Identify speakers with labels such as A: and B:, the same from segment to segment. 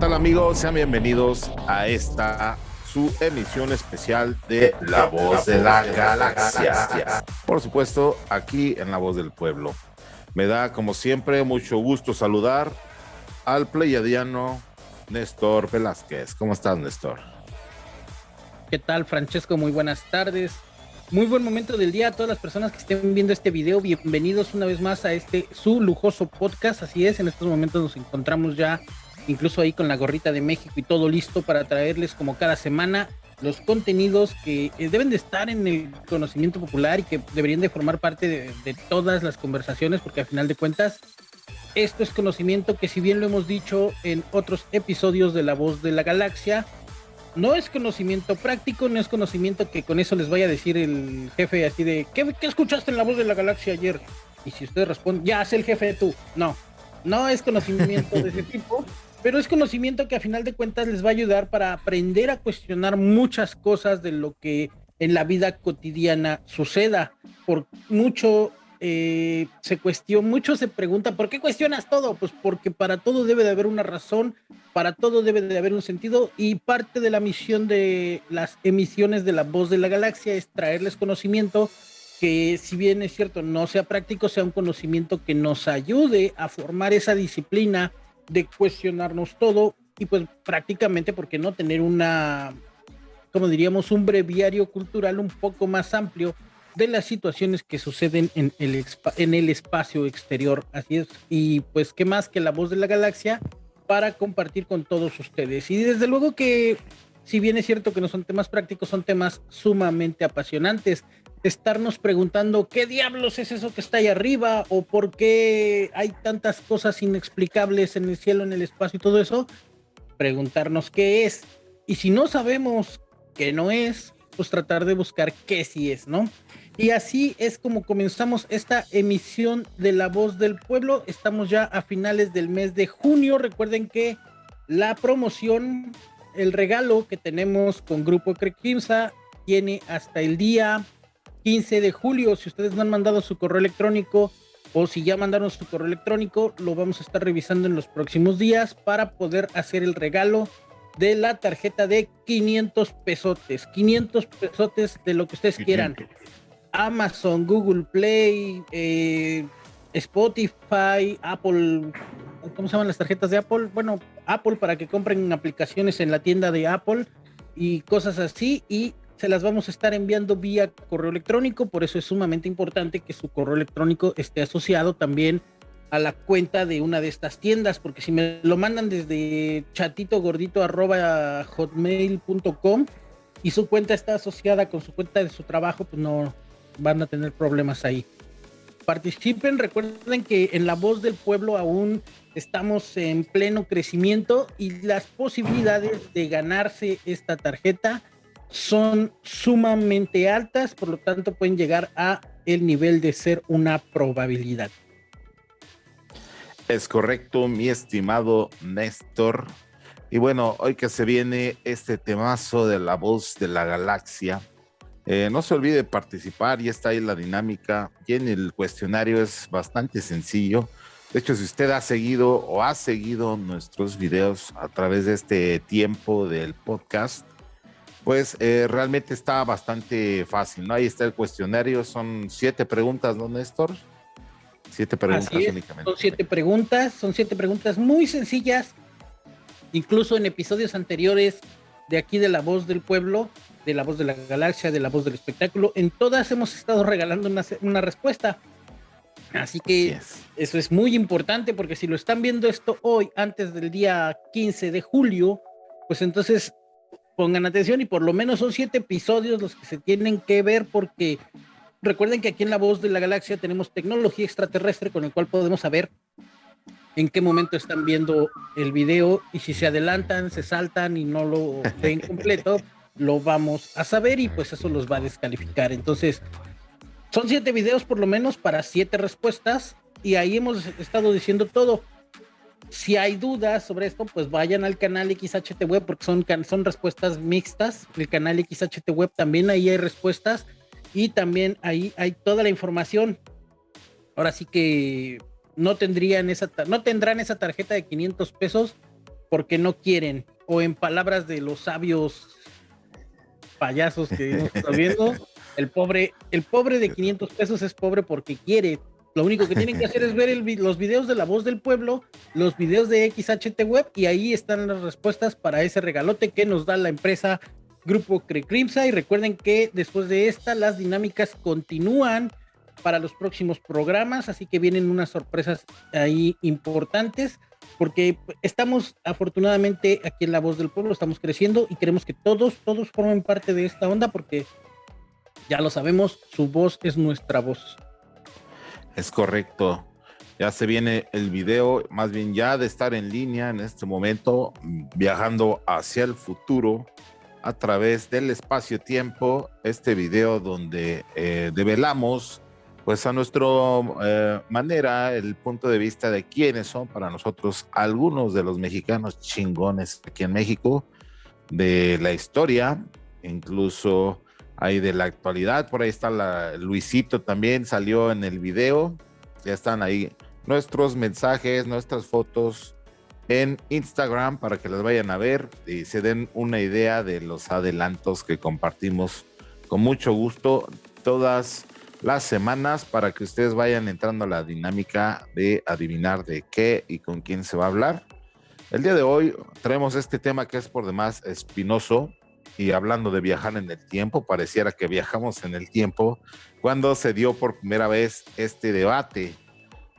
A: tal amigos? Sean bienvenidos a esta su emisión especial de La Voz de la Galaxia. Por supuesto, aquí en La Voz del Pueblo. Me da, como siempre, mucho gusto saludar al pleiadiano Néstor Velázquez. ¿Cómo estás, Néstor?
B: ¿Qué tal, Francesco? Muy buenas tardes. Muy buen momento del día a todas las personas que estén viendo este video. Bienvenidos una vez más a este su lujoso podcast. Así es, en estos momentos nos encontramos ya incluso ahí con la gorrita de México y todo listo para traerles como cada semana los contenidos que eh, deben de estar en el conocimiento popular y que deberían de formar parte de, todas las conversaciones, porque al final de cuentas, esto es conocimiento que si bien lo hemos dicho en otros episodios de La Voz de la Galaxia, no es conocimiento práctico, no es conocimiento que con eso les vaya a decir el jefe así de, ¿qué, qué escuchaste en La Voz de la Galaxia ayer? Y si usted responde, ya, es el jefe tú. No, no es conocimiento de ese tipo pero es conocimiento que a final de cuentas les va a ayudar para aprender a cuestionar muchas cosas de lo que en la vida cotidiana suceda. Por mucho eh, se cuestiona, mucho se pregunta, ¿por qué cuestionas todo? Pues porque para todo debe de haber una razón, para todo debe de haber un sentido y parte de la misión de las emisiones de la voz de la galaxia es traerles conocimiento que si bien es cierto no sea práctico, sea un conocimiento que nos ayude a formar esa disciplina de cuestionarnos todo y pues prácticamente, ¿por qué no tener una, como diríamos, un breviario cultural un poco más amplio de las situaciones que suceden en el, en el espacio exterior? Así es, y pues qué más que la voz de la galaxia para compartir con todos ustedes. Y desde luego que, si bien es cierto que no son temas prácticos, son temas sumamente apasionantes estarnos preguntando qué diablos es eso que está ahí arriba o por qué hay tantas cosas inexplicables en el cielo, en el espacio y todo eso, preguntarnos qué es. Y si no sabemos qué no es, pues tratar de buscar qué sí es, ¿no? Y así es como comenzamos esta emisión de La Voz del Pueblo. Estamos ya a finales del mes de junio. Recuerden que la promoción, el regalo que tenemos con Grupo Crequimsa tiene hasta el día 15 de julio. Si ustedes no han mandado su correo electrónico o si ya mandaron su correo electrónico, lo vamos a estar revisando en los próximos días para poder hacer el regalo de la tarjeta de 500 pesotes. 500 pesotes de lo que ustedes quieran. Amazon, Google Play, eh, Spotify, Apple. ¿Cómo se llaman las tarjetas de Apple? Bueno, Apple para que compren aplicaciones en la tienda de Apple y cosas así. Y se las vamos a estar enviando vía correo electrónico, por eso es sumamente importante que su correo electrónico esté asociado también a la cuenta de una de estas tiendas, porque si me lo mandan desde chatito gordito hotmail.com y su cuenta está asociada con su cuenta de su trabajo, pues no van a tener problemas ahí. Participen, recuerden que en La Voz del Pueblo aún estamos en pleno crecimiento y las posibilidades de ganarse esta tarjeta son sumamente altas, por lo tanto pueden llegar a el nivel de ser una probabilidad.
A: Es correcto, mi estimado Néstor. Y bueno, hoy que se viene este temazo de la voz de la galaxia, eh, no se olvide participar, y está ahí la dinámica, y en el cuestionario es bastante sencillo. De hecho, si usted ha seguido o ha seguido nuestros videos a través de este tiempo del podcast, pues eh, realmente está bastante fácil, ¿no? Ahí está el cuestionario, son siete preguntas, ¿no, Néstor?
B: Siete preguntas únicamente. Son siete preguntas, son siete preguntas muy sencillas, incluso en episodios anteriores de aquí de La Voz del Pueblo, de La Voz de la Galaxia, de La Voz del Espectáculo, en todas hemos estado regalando una, una respuesta. Así que eso es muy importante porque si lo están viendo esto hoy, antes del día 15 de julio, pues entonces pongan atención y por lo menos son siete episodios los que se tienen que ver porque recuerden que aquí en La Voz de la Galaxia tenemos tecnología extraterrestre con el cual podemos saber en qué momento están viendo el video y si se adelantan, se saltan y no lo ven completo, lo vamos a saber y pues eso los va a descalificar. Entonces, son siete videos por lo menos para siete respuestas y ahí hemos estado diciendo todo si hay dudas sobre esto, pues vayan al canal XHT Web porque son, son respuestas mixtas. El canal XHT Web también ahí hay respuestas y también ahí hay toda la información. Ahora sí que no tendrían esa no tendrán esa tarjeta de 500 pesos porque no quieren, o en palabras de los sabios payasos que estamos viendo, el pobre, el pobre de 500 pesos es pobre porque quiere. Lo único que tienen que hacer es ver los videos de la voz del pueblo, los videos de XHT Web y ahí están las respuestas para ese regalote que nos da la empresa Grupo Crecrimsa. Y recuerden que después de esta, las dinámicas continúan para los próximos programas, así que vienen unas sorpresas ahí importantes porque estamos afortunadamente aquí en La Voz del Pueblo, estamos creciendo y queremos que todos, todos formen parte de esta onda porque ya lo sabemos, su voz es nuestra voz.
A: Es correcto. Ya se viene el video, más bien ya de estar en línea en este momento, viajando hacia el futuro a través del espacio-tiempo, este video donde eh, develamos pues a nuestra eh, manera, el punto de vista de quiénes son para nosotros algunos de los mexicanos chingones aquí en México, de la historia, incluso hay de la actualidad, por ahí está Luisito también salió en el video, ya están ahí nuestros mensajes, nuestras fotos en Instagram para que las vayan a ver y se den una idea de los adelantos que compartimos con mucho gusto todas las semanas para que ustedes vayan entrando a la dinámica de adivinar de qué y con quién se va a hablar. El día de hoy traemos este tema que es por demás espinoso y hablando de viajar en el tiempo, pareciera que viajamos en el tiempo cuando se dio por primera vez este debate.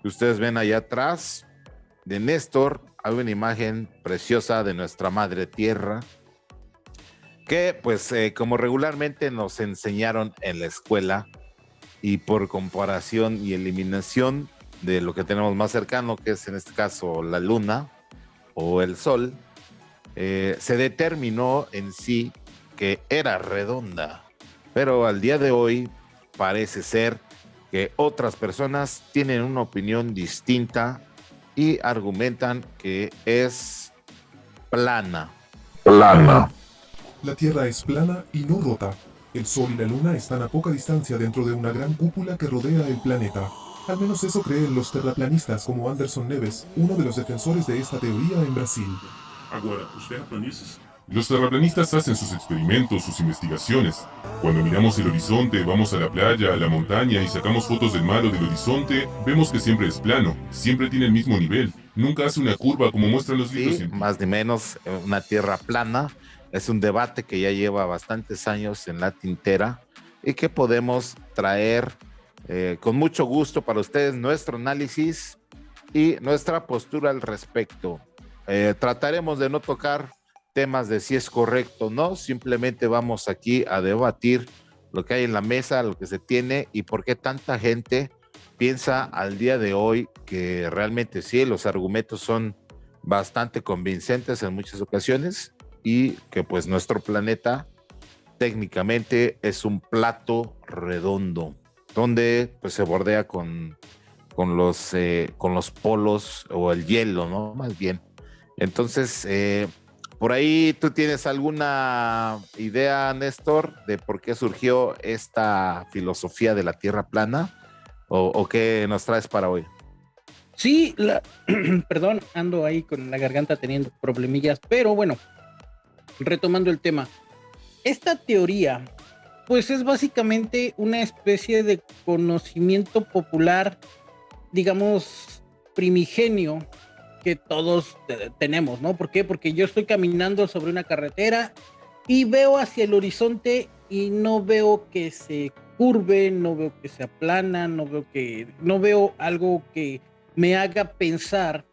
A: Ustedes ven allá atrás de Néstor, hay una imagen preciosa de nuestra madre tierra que pues eh, como regularmente nos enseñaron en la escuela, y por comparación y eliminación de lo que tenemos más cercano, que es en este caso la luna o el sol, eh, se determinó en sí que era redonda. Pero al día de hoy parece ser que otras personas tienen una opinión distinta y argumentan que es plana.
C: Plana. La Tierra es plana y no rota. El Sol y la Luna están a poca distancia dentro de una gran cúpula que rodea el planeta. Al menos eso creen los terraplanistas como Anderson Neves, uno de los defensores de esta teoría en Brasil.
D: Los terraplanistas hacen sus experimentos, sus investigaciones. Cuando miramos el horizonte, vamos a la playa, a la montaña y sacamos fotos del mar o del horizonte, vemos que siempre es plano, siempre tiene el mismo nivel, nunca hace una curva como muestran los libros.
A: Sí, más ni menos eh, una tierra plana es un debate que ya lleva bastantes años en la tintera y que podemos traer eh, con mucho gusto para ustedes nuestro análisis y nuestra postura al respecto. Eh, trataremos de no tocar temas de si es correcto o no, simplemente vamos aquí a debatir lo que hay en la mesa, lo que se tiene y por qué tanta gente piensa al día de hoy que realmente sí, los argumentos son bastante convincentes en muchas ocasiones y que pues nuestro planeta técnicamente es un plato redondo donde pues se bordea con, con, los, eh, con los polos o el hielo, ¿no? Más bien. Entonces, eh, por ahí tú tienes alguna idea, Néstor, de por qué surgió esta filosofía de la Tierra plana o, qué nos traes para hoy.
B: Sí, perdón, ando ahí con la garganta teniendo problemillas, pero bueno, retomando el tema, esta teoría, pues es básicamente una especie de conocimiento popular, digamos, primigenio que todos tenemos, ¿no? ¿Por qué? Porque yo estoy caminando sobre una carretera y veo hacia el horizonte y no veo que se curve, no veo que se aplana, no veo que no veo algo que me haga pensar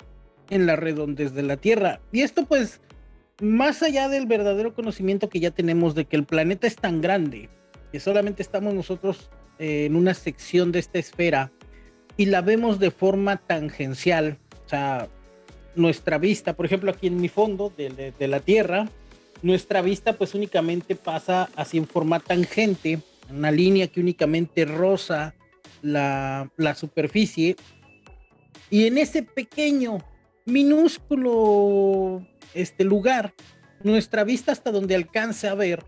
B: en la redondez de la Tierra. Y esto pues más allá del verdadero conocimiento que ya tenemos de que el planeta es tan grande, que solamente estamos nosotros eh, en una sección de esta esfera y la vemos de forma tangencial, o sea, nuestra vista, por ejemplo, aquí en mi fondo de, la Tierra, nuestra vista pues únicamente pasa así en forma tangente, una línea que únicamente roza la, la superficie y en ese pequeño, minúsculo este lugar, nuestra vista hasta donde alcance a ver,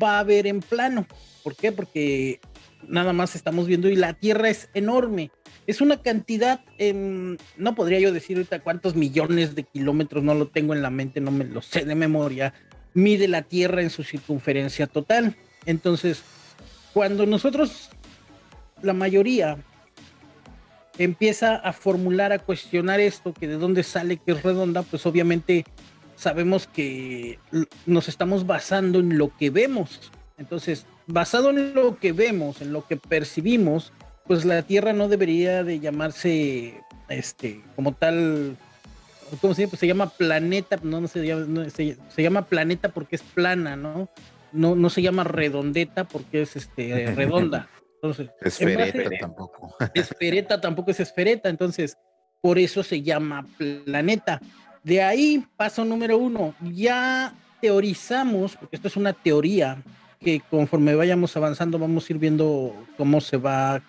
B: va a ver en plano. ¿Por qué? Porque nada más estamos viendo y la Tierra es enorme. Es una cantidad, no podría yo decir ahorita cuántos millones de kilómetros, no lo tengo en la mente, no me lo sé de memoria, mide la Tierra en su circunferencia total. Entonces, cuando nosotros, la mayoría, empieza a formular, a cuestionar esto, que de dónde sale que es redonda, pues obviamente sabemos que nos estamos basando en lo que vemos. Entonces, basado en lo que vemos, en lo que percibimos, pues la Tierra no debería de llamarse, este, como tal, ¿cómo se llama? Pues se llama planeta, no, no, se, llama, se, llama planeta porque es plana, ¿no? No, no se llama redondeta porque es este, redonda. Entonces,
A: esfereta tampoco.
B: Esfereta tampoco es esfereta, entonces por eso se llama planeta. De ahí, paso número uno, ya teorizamos, porque esto es una teoría, que conforme vayamos avanzando vamos a ir viendo cómo se va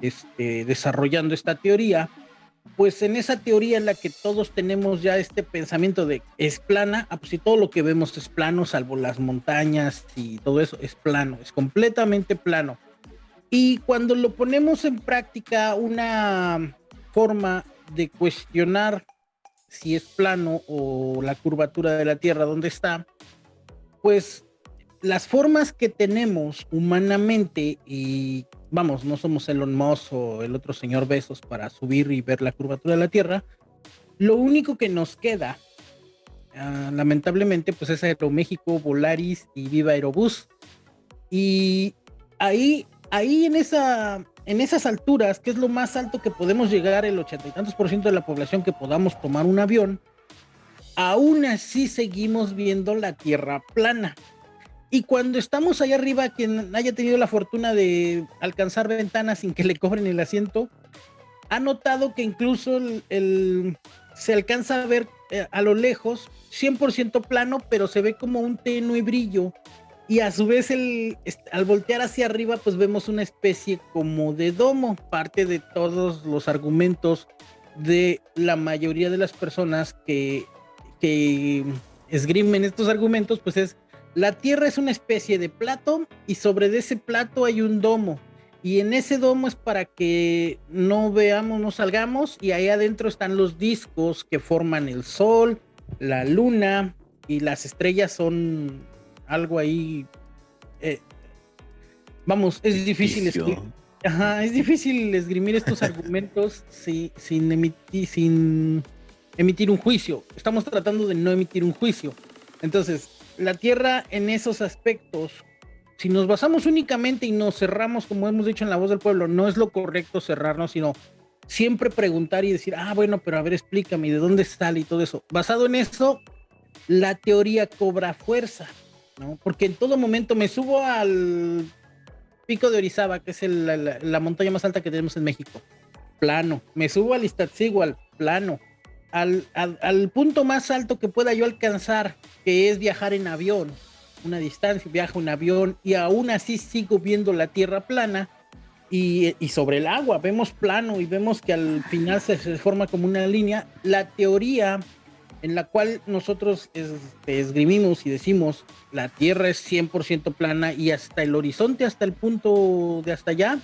B: este, desarrollando esta teoría. Pues en esa teoría en la que todos tenemos ya este pensamiento de es plana, ah, pues si todo lo que vemos es plano, salvo las montañas y todo eso, es plano, es completamente plano. Y cuando lo ponemos en práctica, una forma de cuestionar si es plano o la curvatura de la Tierra, ¿dónde está? Pues las formas que tenemos humanamente y vamos, no somos Elon Musk o el otro señor Besos para subir y ver la curvatura de la Tierra, lo único que nos queda, ah, lamentablemente, pues es Aeroméxico, Volaris y Viva Aerobús. Y ahí, ahí en, esa, en esas alturas, que es lo más alto que podemos llegar, el ochenta y tantos por ciento de la población que podamos tomar un avión, aún así seguimos viendo la Tierra plana. Y cuando estamos allá arriba, quien haya tenido la fortuna de alcanzar ventanas sin que le cobren el asiento, ha notado que incluso el, se alcanza a ver eh, a lo lejos 100% plano, pero se ve como un tenue brillo. Y a su vez, el, al voltear hacia arriba, pues vemos una especie como de domo. Parte de todos los argumentos de la mayoría de las personas que, que esgrimen estos argumentos, pues es la Tierra es una especie de plato y sobre ese plato hay un domo. Y en ese domo es para que no veamos, no salgamos. Y ahí adentro están los discos que forman el Sol, la Luna y las estrellas son algo ahí. Eh, vamos, es difícil escribir. es difícil esgrimir estos argumentos sin, emitir, sin emitir un juicio. Estamos tratando de no emitir un juicio. Entonces, la Tierra en esos aspectos, si nos basamos únicamente y nos cerramos, como hemos dicho en la voz del pueblo, no es lo correcto cerrarnos, sino siempre preguntar y decir, ah, bueno, pero a ver, explícame, ¿de dónde sale y todo eso? Basado en eso, la teoría cobra fuerza, ¿no? Porque en todo momento me subo al pico de Orizaba, que es la, montaña más alta que tenemos en México, plano. Me subo al Iztaccíhuatl, plano al, al, punto más alto que pueda yo alcanzar, que es viajar en avión, una distancia, viajo en avión y aún así sigo viendo la tierra plana y, y sobre el agua, vemos plano y vemos que al final se, forma como una línea. La teoría en la cual nosotros este, esgrimimos y decimos la tierra es 100% plana y hasta el horizonte, hasta el punto de hasta allá,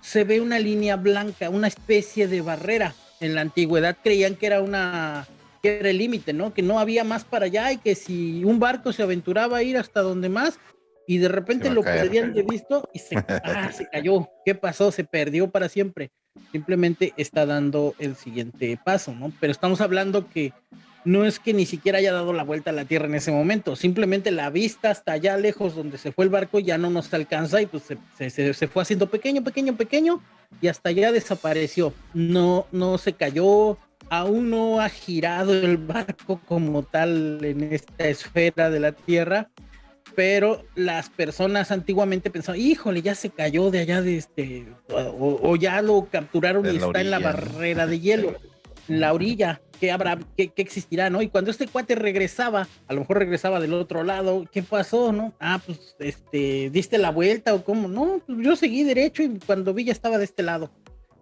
B: se ve una línea blanca, una especie de barrera en la antigüedad creían que era una que era el límite, ¿no? Que no había más para allá y que si un barco se aventuraba a ir hasta donde más y de repente lo perdían de visto y se, ah, se cayó. ¿Qué pasó? Se perdió para siempre. Simplemente está dando el siguiente paso, ¿no? Pero estamos hablando que no es que ni siquiera haya dado la vuelta a la Tierra en ese momento, simplemente la vista hasta allá lejos donde se fue el barco ya no nos alcanza y pues se, se, se fue haciendo pequeño, pequeño, pequeño y hasta allá desapareció. No, no se cayó, aún no ha girado el barco como tal en esta esfera de la Tierra, pero las personas antiguamente pensaban, híjole, ya se cayó de allá de este, o, ya lo capturaron y está en la barrera de hielo, en la orilla qué habrá, qué, existirá, ¿no? Y cuando este cuate regresaba, a lo mejor regresaba del otro lado, ¿qué pasó, no? Ah, pues, este, diste la vuelta o cómo, no, pues yo seguí derecho y cuando vi ya estaba de este lado.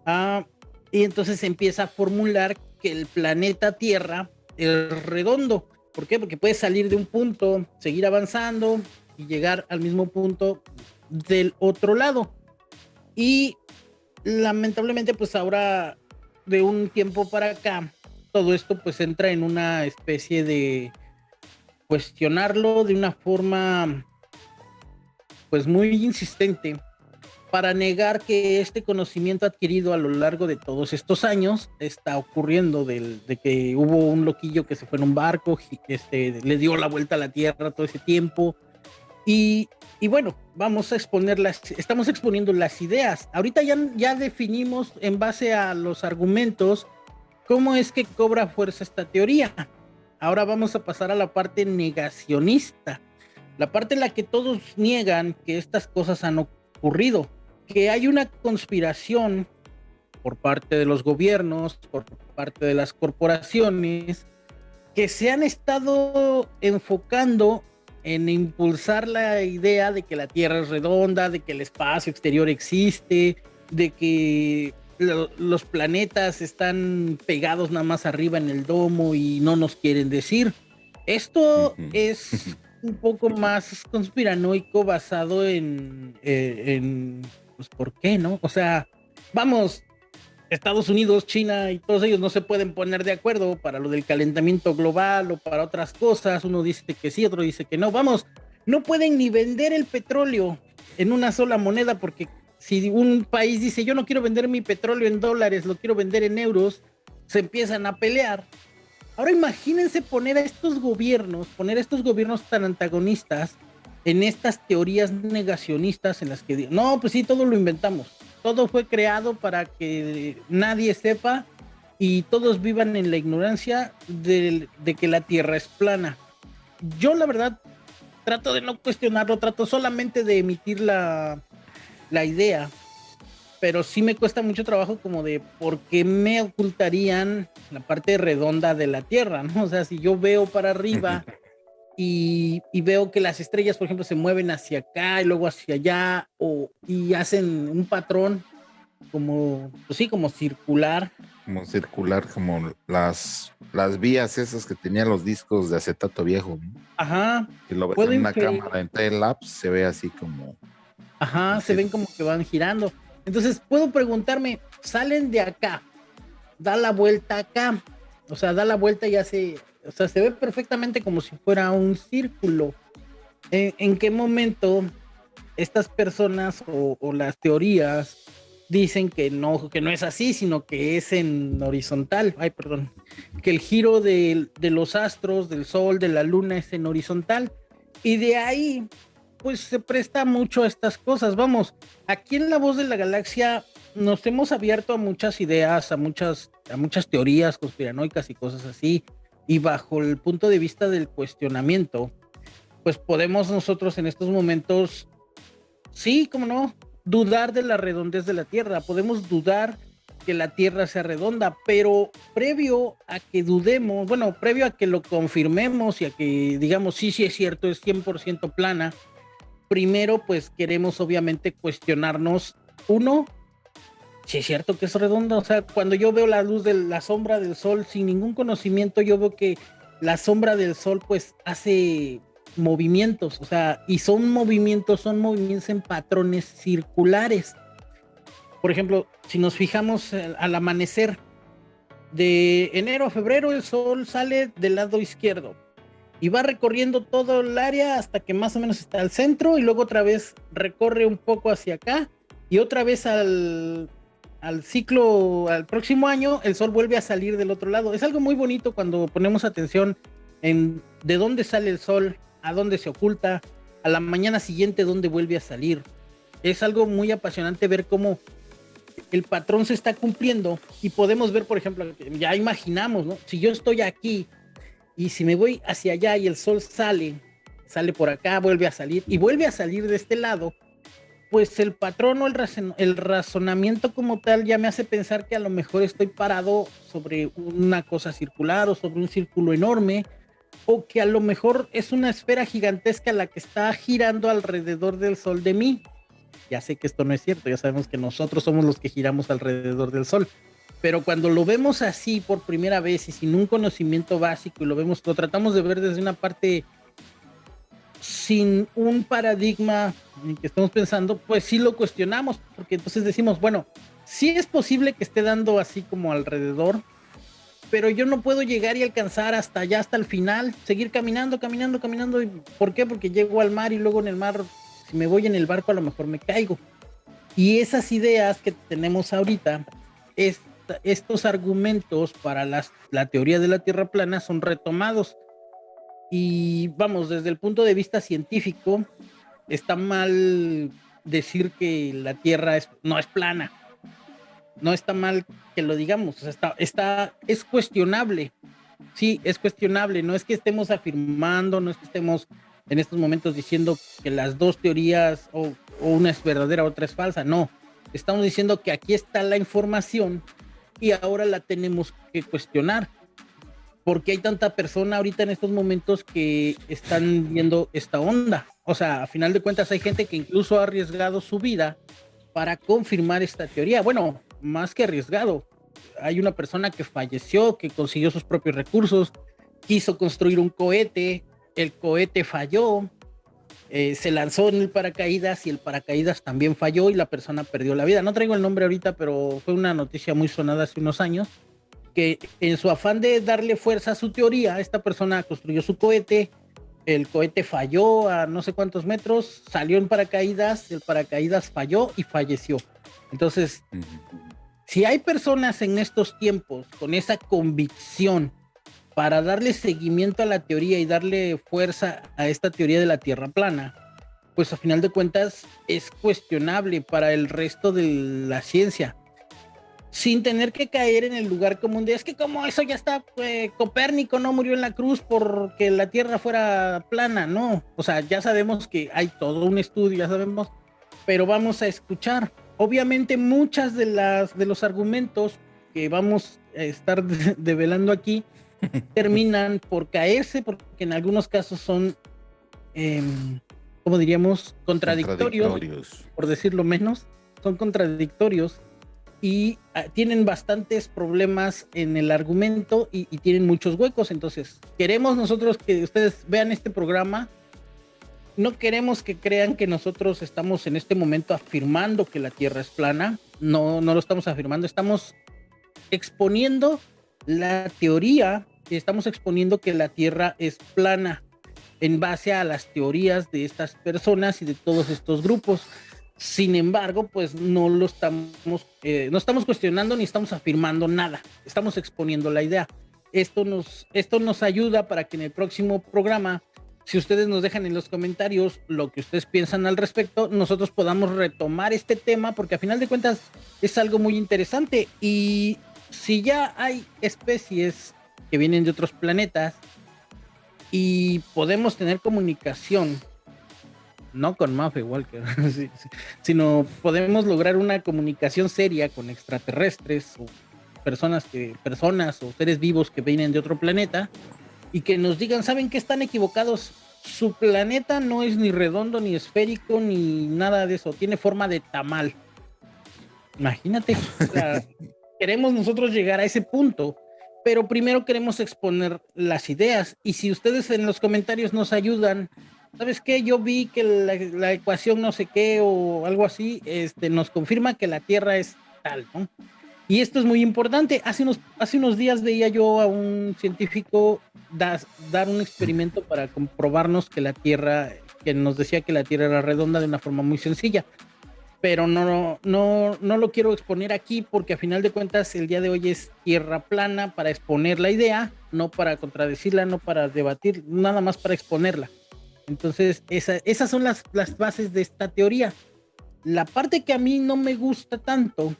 B: Ah, y entonces empieza a formular que el planeta Tierra es redondo. ¿Por qué? Porque puede salir de un punto, seguir avanzando y llegar al mismo punto del otro lado. Y lamentablemente, pues ahora de un tiempo para acá, todo esto pues entra en una especie de cuestionarlo de una forma pues muy insistente para negar que este conocimiento adquirido a lo largo de todos estos años está ocurriendo de que hubo un loquillo que se fue en un barco, este, le dio la vuelta a la Tierra todo ese tiempo. Y, y bueno, vamos a exponer las, estamos exponiendo las ideas. Ahorita ya, ya definimos en base a los argumentos cómo es que cobra fuerza esta teoría. Ahora vamos a pasar a la parte negacionista, la parte en la que todos niegan que estas cosas han ocurrido que hay una conspiración por parte de los gobiernos, por parte de las corporaciones, que se han estado enfocando en impulsar la idea de que la Tierra es redonda, de que el espacio exterior existe, de que los planetas están pegados nada más arriba en el domo y no nos quieren decir. Esto es un poco más conspiranoico basado en, eh, en pues ¿por qué no? O sea, vamos, Estados Unidos, China y todos ellos no se pueden poner de acuerdo para lo del calentamiento global o para otras cosas. Uno dice que sí, otro dice que no. Vamos, no pueden ni vender el petróleo en una sola moneda porque si un país dice yo no quiero vender mi petróleo en dólares, lo quiero vender en euros, se empiezan a pelear. Ahora imagínense poner a estos gobiernos, poner a estos gobiernos tan antagonistas en estas teorías negacionistas en las que no, pues sí, todo lo inventamos. Todo fue creado para que nadie sepa y todos vivan en la ignorancia de, que la Tierra es plana. Yo la verdad trato de no cuestionarlo, trato solamente de emitir la, la idea, pero sí me cuesta mucho trabajo como de por qué me ocultarían la parte redonda de la Tierra, ¿no? O sea, si yo veo para arriba y, veo que las estrellas, por ejemplo, se mueven hacia acá y luego hacia allá, o, y hacen un patrón como, pues sí, como circular.
A: Como circular, como las, las vías esas que tenían los discos de acetato viejo.
B: Ajá.
A: Que lo ves en una cámara en Telapse, se ve así como.
B: Ajá, se ven como que van girando. Entonces, puedo preguntarme, salen de acá, da la vuelta acá, o sea, da la vuelta y hace o sea, se ve perfectamente como si fuera un círculo. ¿En, qué momento estas personas o, las teorías dicen que no, que no es así, sino que es en horizontal? Ay, perdón. Que el giro de, de los astros, del sol, de la luna es en horizontal. Y de ahí, pues se presta mucho a estas cosas. Vamos, aquí en La Voz de la Galaxia nos hemos abierto a muchas ideas, a muchas, a muchas teorías conspiranoicas y cosas así y bajo el punto de vista del cuestionamiento, pues podemos nosotros en estos momentos, sí, como no, dudar de la redondez de la Tierra, podemos dudar que la Tierra sea redonda, pero previo a que dudemos, bueno, previo a que lo confirmemos y a que digamos, sí, sí es cierto, es 100% plana, primero pues queremos obviamente cuestionarnos, uno, si es cierto que es redonda. O sea, cuando yo veo la luz de la sombra del sol sin ningún conocimiento, yo veo que la sombra del sol pues hace movimientos, o sea, y son movimientos, son movimientos en patrones circulares. Por ejemplo, si nos fijamos al amanecer, de enero a febrero el sol sale del lado izquierdo y va recorriendo todo el área hasta que más o menos está al centro y luego otra vez recorre un poco hacia acá y otra vez al al ciclo, al próximo año, el sol vuelve a salir del otro lado. Es algo muy bonito cuando ponemos atención en de dónde sale el sol, a dónde se oculta, a la mañana siguiente dónde vuelve a salir. Es algo muy apasionante ver cómo el patrón se está cumpliendo y podemos ver, por ejemplo, ya imaginamos, ¿no? Si yo estoy aquí y si me voy hacia allá y el sol sale, sale por acá, vuelve a salir y vuelve a salir de este lado, pues el patrón o el, razonamiento como tal ya me hace pensar que a lo mejor estoy parado sobre una cosa circular o sobre un círculo enorme, o que a lo mejor es una esfera gigantesca la que está girando alrededor del Sol de mí. Ya sé que esto no es cierto, ya sabemos que nosotros somos los que giramos alrededor del Sol. Pero cuando lo vemos así por primera vez y sin un conocimiento básico y lo vemos, lo tratamos de ver desde una parte sin un paradigma en que estamos pensando, pues sí lo cuestionamos, porque entonces decimos, bueno, sí es posible que esté dando así como alrededor, pero yo no puedo llegar y alcanzar hasta allá, hasta el final, seguir caminando, caminando, caminando. ¿Por qué? Porque llego al mar y luego en el mar, si me voy en el barco, a lo mejor me caigo. Y esas ideas que tenemos ahorita, estos argumentos para la teoría de la Tierra plana son retomados. Y vamos, desde el punto de vista científico, está mal decir que la Tierra no es plana. No está mal que lo digamos, está, está, es cuestionable, sí, es cuestionable, no es que estemos afirmando, no es que estemos en estos momentos diciendo que las dos teorías o, una es verdadera, otra es falsa, no, estamos diciendo que aquí está la información y ahora la tenemos que cuestionar. Porque hay tanta persona ahorita en estos momentos que están viendo esta onda. O sea, a final de cuentas hay gente que incluso ha arriesgado su vida para confirmar esta teoría. Bueno, más que arriesgado. Hay una persona que falleció, que consiguió sus propios recursos, quiso construir un cohete, el cohete falló, eh, se lanzó en el paracaídas y el paracaídas también falló y la persona perdió la vida. No traigo el nombre ahorita, pero fue una noticia muy sonada hace unos años, que en su afán de darle fuerza a su teoría, esta persona construyó su cohete, el cohete falló a no sé cuántos metros, salió en paracaídas, el paracaídas falló y falleció. Entonces, si hay personas en estos tiempos con esa convicción para darle seguimiento a la teoría y darle fuerza a esta teoría de la Tierra plana, pues a final de cuentas es cuestionable para el resto de la ciencia. Sin tener que caer en el lugar común de es que como eso ya está, eh, Copérnico no murió en la cruz porque la Tierra fuera plana, no. O sea, ya sabemos que hay todo un estudio, ya sabemos, pero vamos a escuchar obviamente muchas de las de los argumentos que vamos a estar develando aquí terminan por caerse porque en algunos casos son em, como diríamos contradictorios, por decirlo menos son contradictorios y ah, tienen bastantes problemas en el argumento y tienen muchos huecos entonces queremos nosotros que ustedes vean este programa no queremos que crean que nosotros estamos en este momento afirmando que la Tierra es plana. No, no lo estamos afirmando. Estamos exponiendo la teoría y estamos exponiendo que la Tierra es plana en base a las teorías de estas personas y de todos estos grupos. Sin embargo, pues no lo estamos, eh, no estamos cuestionando ni estamos afirmando nada. Estamos exponiendo la idea. Esto nos, esto nos ayuda para que en el próximo programa si ustedes nos dejan en los comentarios lo que ustedes piensan al respecto, nosotros podamos retomar este tema, porque a final de cuentas es algo muy interesante. Y si ya hay especies que vienen de otros planetas y podemos tener comunicación, no con Maffe Walker, sino podemos lograr una comunicación seria con extraterrestres o personas que personas o seres vivos que vienen de otro planeta y que nos digan, ¿saben que están equivocados? Su planeta no es ni redondo, ni esférico, ni nada de eso. Tiene forma de tamal. Imagínate, queremos nosotros llegar a ese punto, pero primero queremos exponer las ideas. Y si ustedes en los comentarios nos ayudan, ¿sabes qué? Yo vi que la, ecuación no sé qué o algo así, este, nos confirma que la Tierra es tal, ¿no? Y esto es muy importante. Hace unos, hace unos días veía yo a un científico dar un experimento para comprobarnos que la Tierra, que nos decía que la Tierra era redonda de una forma muy sencilla. Pero no, no, no lo quiero exponer aquí porque a final de cuentas el día de hoy es tierra plana para exponer la idea, no para contradecirla, no para debatir, nada más para exponerla. Entonces, esas son las, las bases de esta teoría. La parte que a mí no me gusta tanto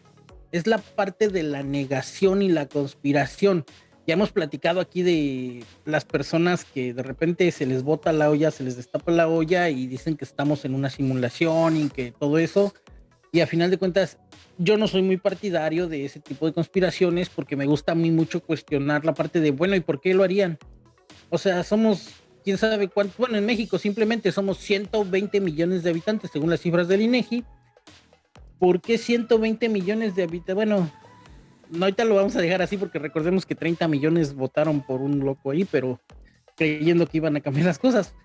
B: es la parte de la negación y la conspiración. Ya hemos platicado aquí de las personas que de repente se les bota la olla, se les destapa la olla y dicen que estamos en una simulación y que todo eso. Y a final de cuentas, yo no soy muy partidario de ese tipo de conspiraciones porque me gusta a mí mucho cuestionar la parte de, bueno, ¿y por qué lo harían? O sea, somos, quién sabe cuánto, bueno, en México simplemente somos 120 millones de habitantes según las cifras del INEGI ¿por qué 120 millones de habitantes? Bueno, no, ahorita lo vamos a dejar así porque recordemos que 30 millones votaron por un loco ahí, pero creyendo que iban a cambiar las cosas.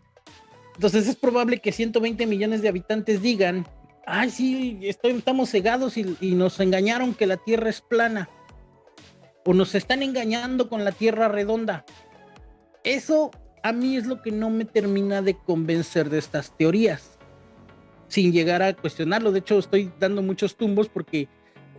B: Entonces es probable que 120 millones de habitantes digan, ay, sí, estamos cegados y, y nos engañaron que la Tierra es plana. O nos están engañando con la Tierra redonda. Eso a mí es lo que no me termina de convencer de estas teorías, sin llegar a cuestionarlo. De hecho, estoy dando muchos tumbos porque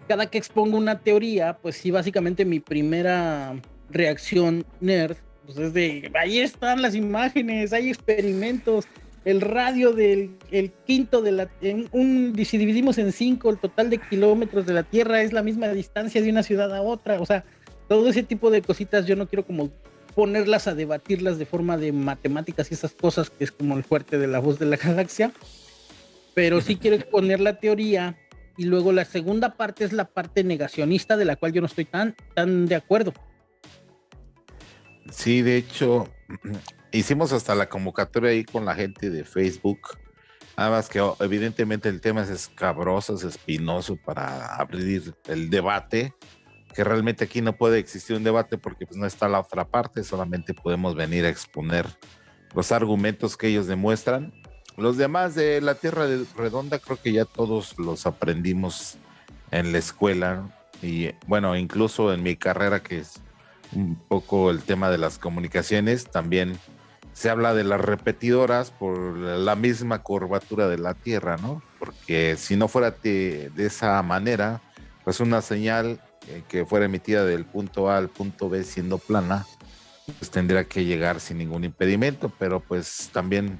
B: cada que expongo una teoría, pues sí, básicamente mi primera reacción nerd, pues es de, ahí están las imágenes, hay experimentos, el radio del el quinto de la, un, si dividimos en cinco, el total de kilómetros de la Tierra es la misma distancia de una ciudad a otra, o sea, todo ese tipo de cositas yo no quiero como ponerlas a debatirlas de forma de matemáticas y esas cosas, que es como el fuerte de la voz de la galaxia, pero sí quiero exponer la teoría y luego la segunda parte es la parte negacionista de la cual yo no estoy tan, tan de acuerdo.
A: Sí, de hecho, hicimos hasta la convocatoria ahí con la gente de Facebook. Nada más que oh, evidentemente el tema es escabroso, es espinoso para abrir el debate que realmente aquí no puede existir un debate porque pues no está la otra parte, solamente podemos venir a exponer los argumentos que ellos demuestran. Los demás de la Tierra Redonda creo que ya todos los aprendimos en la escuela y bueno, incluso en mi carrera que es un poco el tema de las comunicaciones, también se habla de las repetidoras por la misma curvatura de la Tierra, ¿no? Porque si no fuera de, esa manera, pues una señal eh, que fuera emitida del punto A al punto B siendo plana, pues tendría que llegar sin ningún impedimento, pero pues también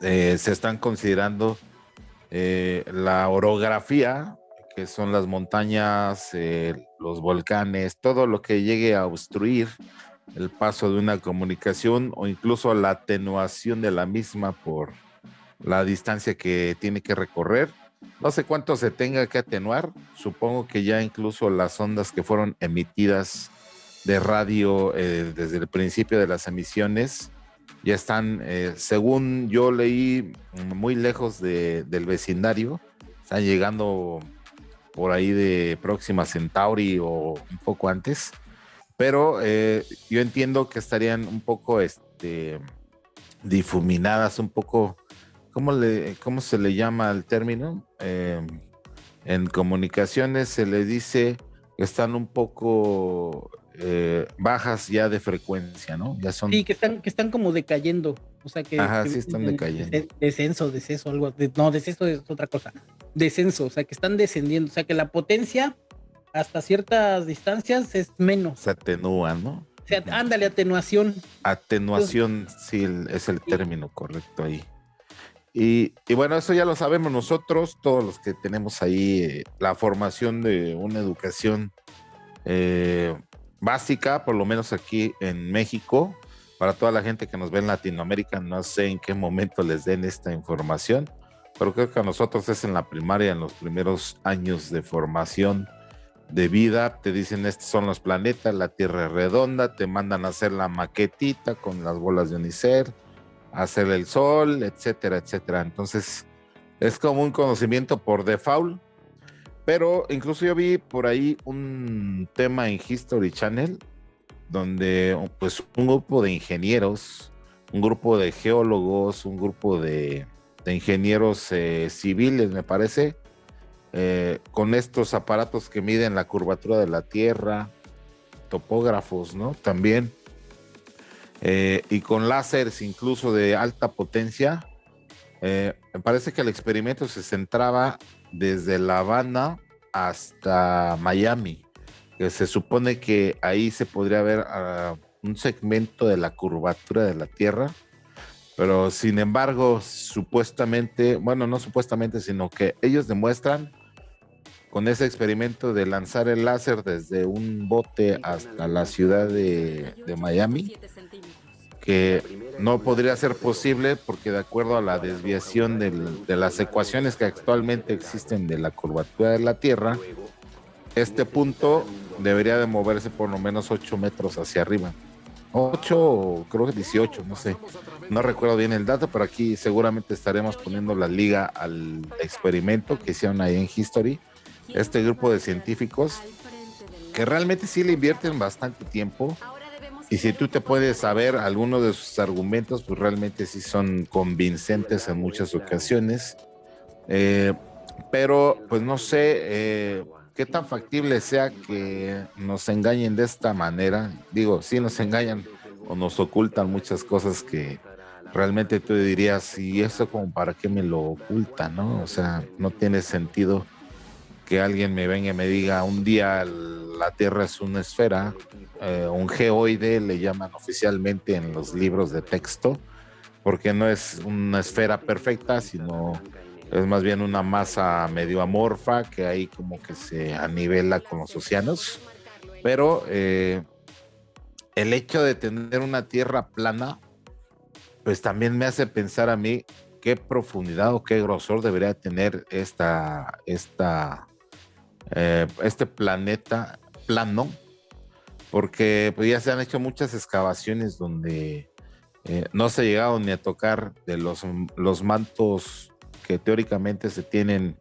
A: eh, se están considerando eh, la orografía, que son las montañas, los volcanes, todo lo que llegue a obstruir el paso de una comunicación o incluso la atenuación de la misma por la distancia que tiene que recorrer no sé cuánto se tenga que atenuar. Supongo que ya incluso las ondas que fueron emitidas de radio eh, desde el principio de las emisiones ya están, eh, según yo leí, muy lejos del vecindario. Están llegando por ahí de Próxima Centauri o un poco antes. Pero eh, yo entiendo que estarían un poco este, difuminadas, un poco ¿cómo, le, cómo se le llama el término? Em, en comunicaciones se le dice que están un poco eh, bajas ya de frecuencia, ¿no? Ya son...
B: Sí, que están, que están como decayendo. O sea que.
A: Ajá, sí están decayendo.
B: Descenso, descenso, algo. no, descenso es otra cosa. Descenso, o sea que están descendiendo. O sea que la potencia hasta ciertas distancias es menos.
A: Se atenúa, ¿no?
B: O sea, ándale, atenuación.
A: Atenuación, sí, es el término correcto ahí. Y, bueno, eso ya lo sabemos nosotros, todos los que tenemos ahí eh, la formación de una educación eh, básica, por lo menos aquí en México, para toda la gente que nos ve en Latinoamérica, no sé en qué momento les den esta información, pero creo que a nosotros es en la primaria, en los primeros años de formación de vida, te dicen estos son los planetas, la Tierra es redonda, te mandan a hacer la maquetita con las bolas de Unicer hacer el sol, etcétera, etcétera. Entonces, es como un conocimiento por default. Pero incluso yo vi por ahí un tema en History Channel donde pues un grupo de ingenieros, un grupo de geólogos, un grupo de, ingenieros eh, civiles, me parece, eh, con estos aparatos que miden la curvatura de la Tierra, topógrafos, ¿no? También eh, y con láseres incluso de alta potencia. Me parece que el experimento se centraba desde La Habana hasta Miami, que se supone que ahí se podría ver ah, un segmento de la curvatura de la Tierra, pero sin embargo, supuestamente, bueno, no supuestamente, sino que ellos demuestran con ese experimento de lanzar el láser desde un bote hasta la ciudad de, de Miami, que no podría ser posible porque de acuerdo a la desviación de las ecuaciones que actualmente existen de la curvatura de la Tierra, este punto debería de moverse por lo menos 8 metros hacia arriba. 8 o creo que 18, no sé. No recuerdo bien el dato, pero aquí seguramente estaremos poniendo la liga al experimento que hicieron ahí en History. Este grupo de científicos que realmente sí le invierten bastante tiempo y si tú te puedes saber algunos de sus argumentos, pues realmente sí son convincentes en muchas ocasiones. Eh, pero pues no sé eh, qué tan factible sea que nos engañen de esta manera. Digo, sí nos engañan o nos ocultan muchas cosas que realmente tú dirías, y eso como para qué me lo oculta, ¿no? O sea, no tiene sentido que alguien me venga y me diga un día la Tierra es una esfera, eh, un geoide le llaman oficialmente en los libros de texto, porque no es una esfera perfecta, sino es más bien una masa medio amorfa que ahí como que se anivela con los océanos. Pero eh, el hecho de tener una Tierra plana, pues también me hace pensar a mí qué profundidad o qué grosor debería tener esta, esta eh, este planeta plano, porque pues, ya se han hecho muchas excavaciones donde eh, no se ha llegado ni a tocar de los, los mantos que teóricamente se tienen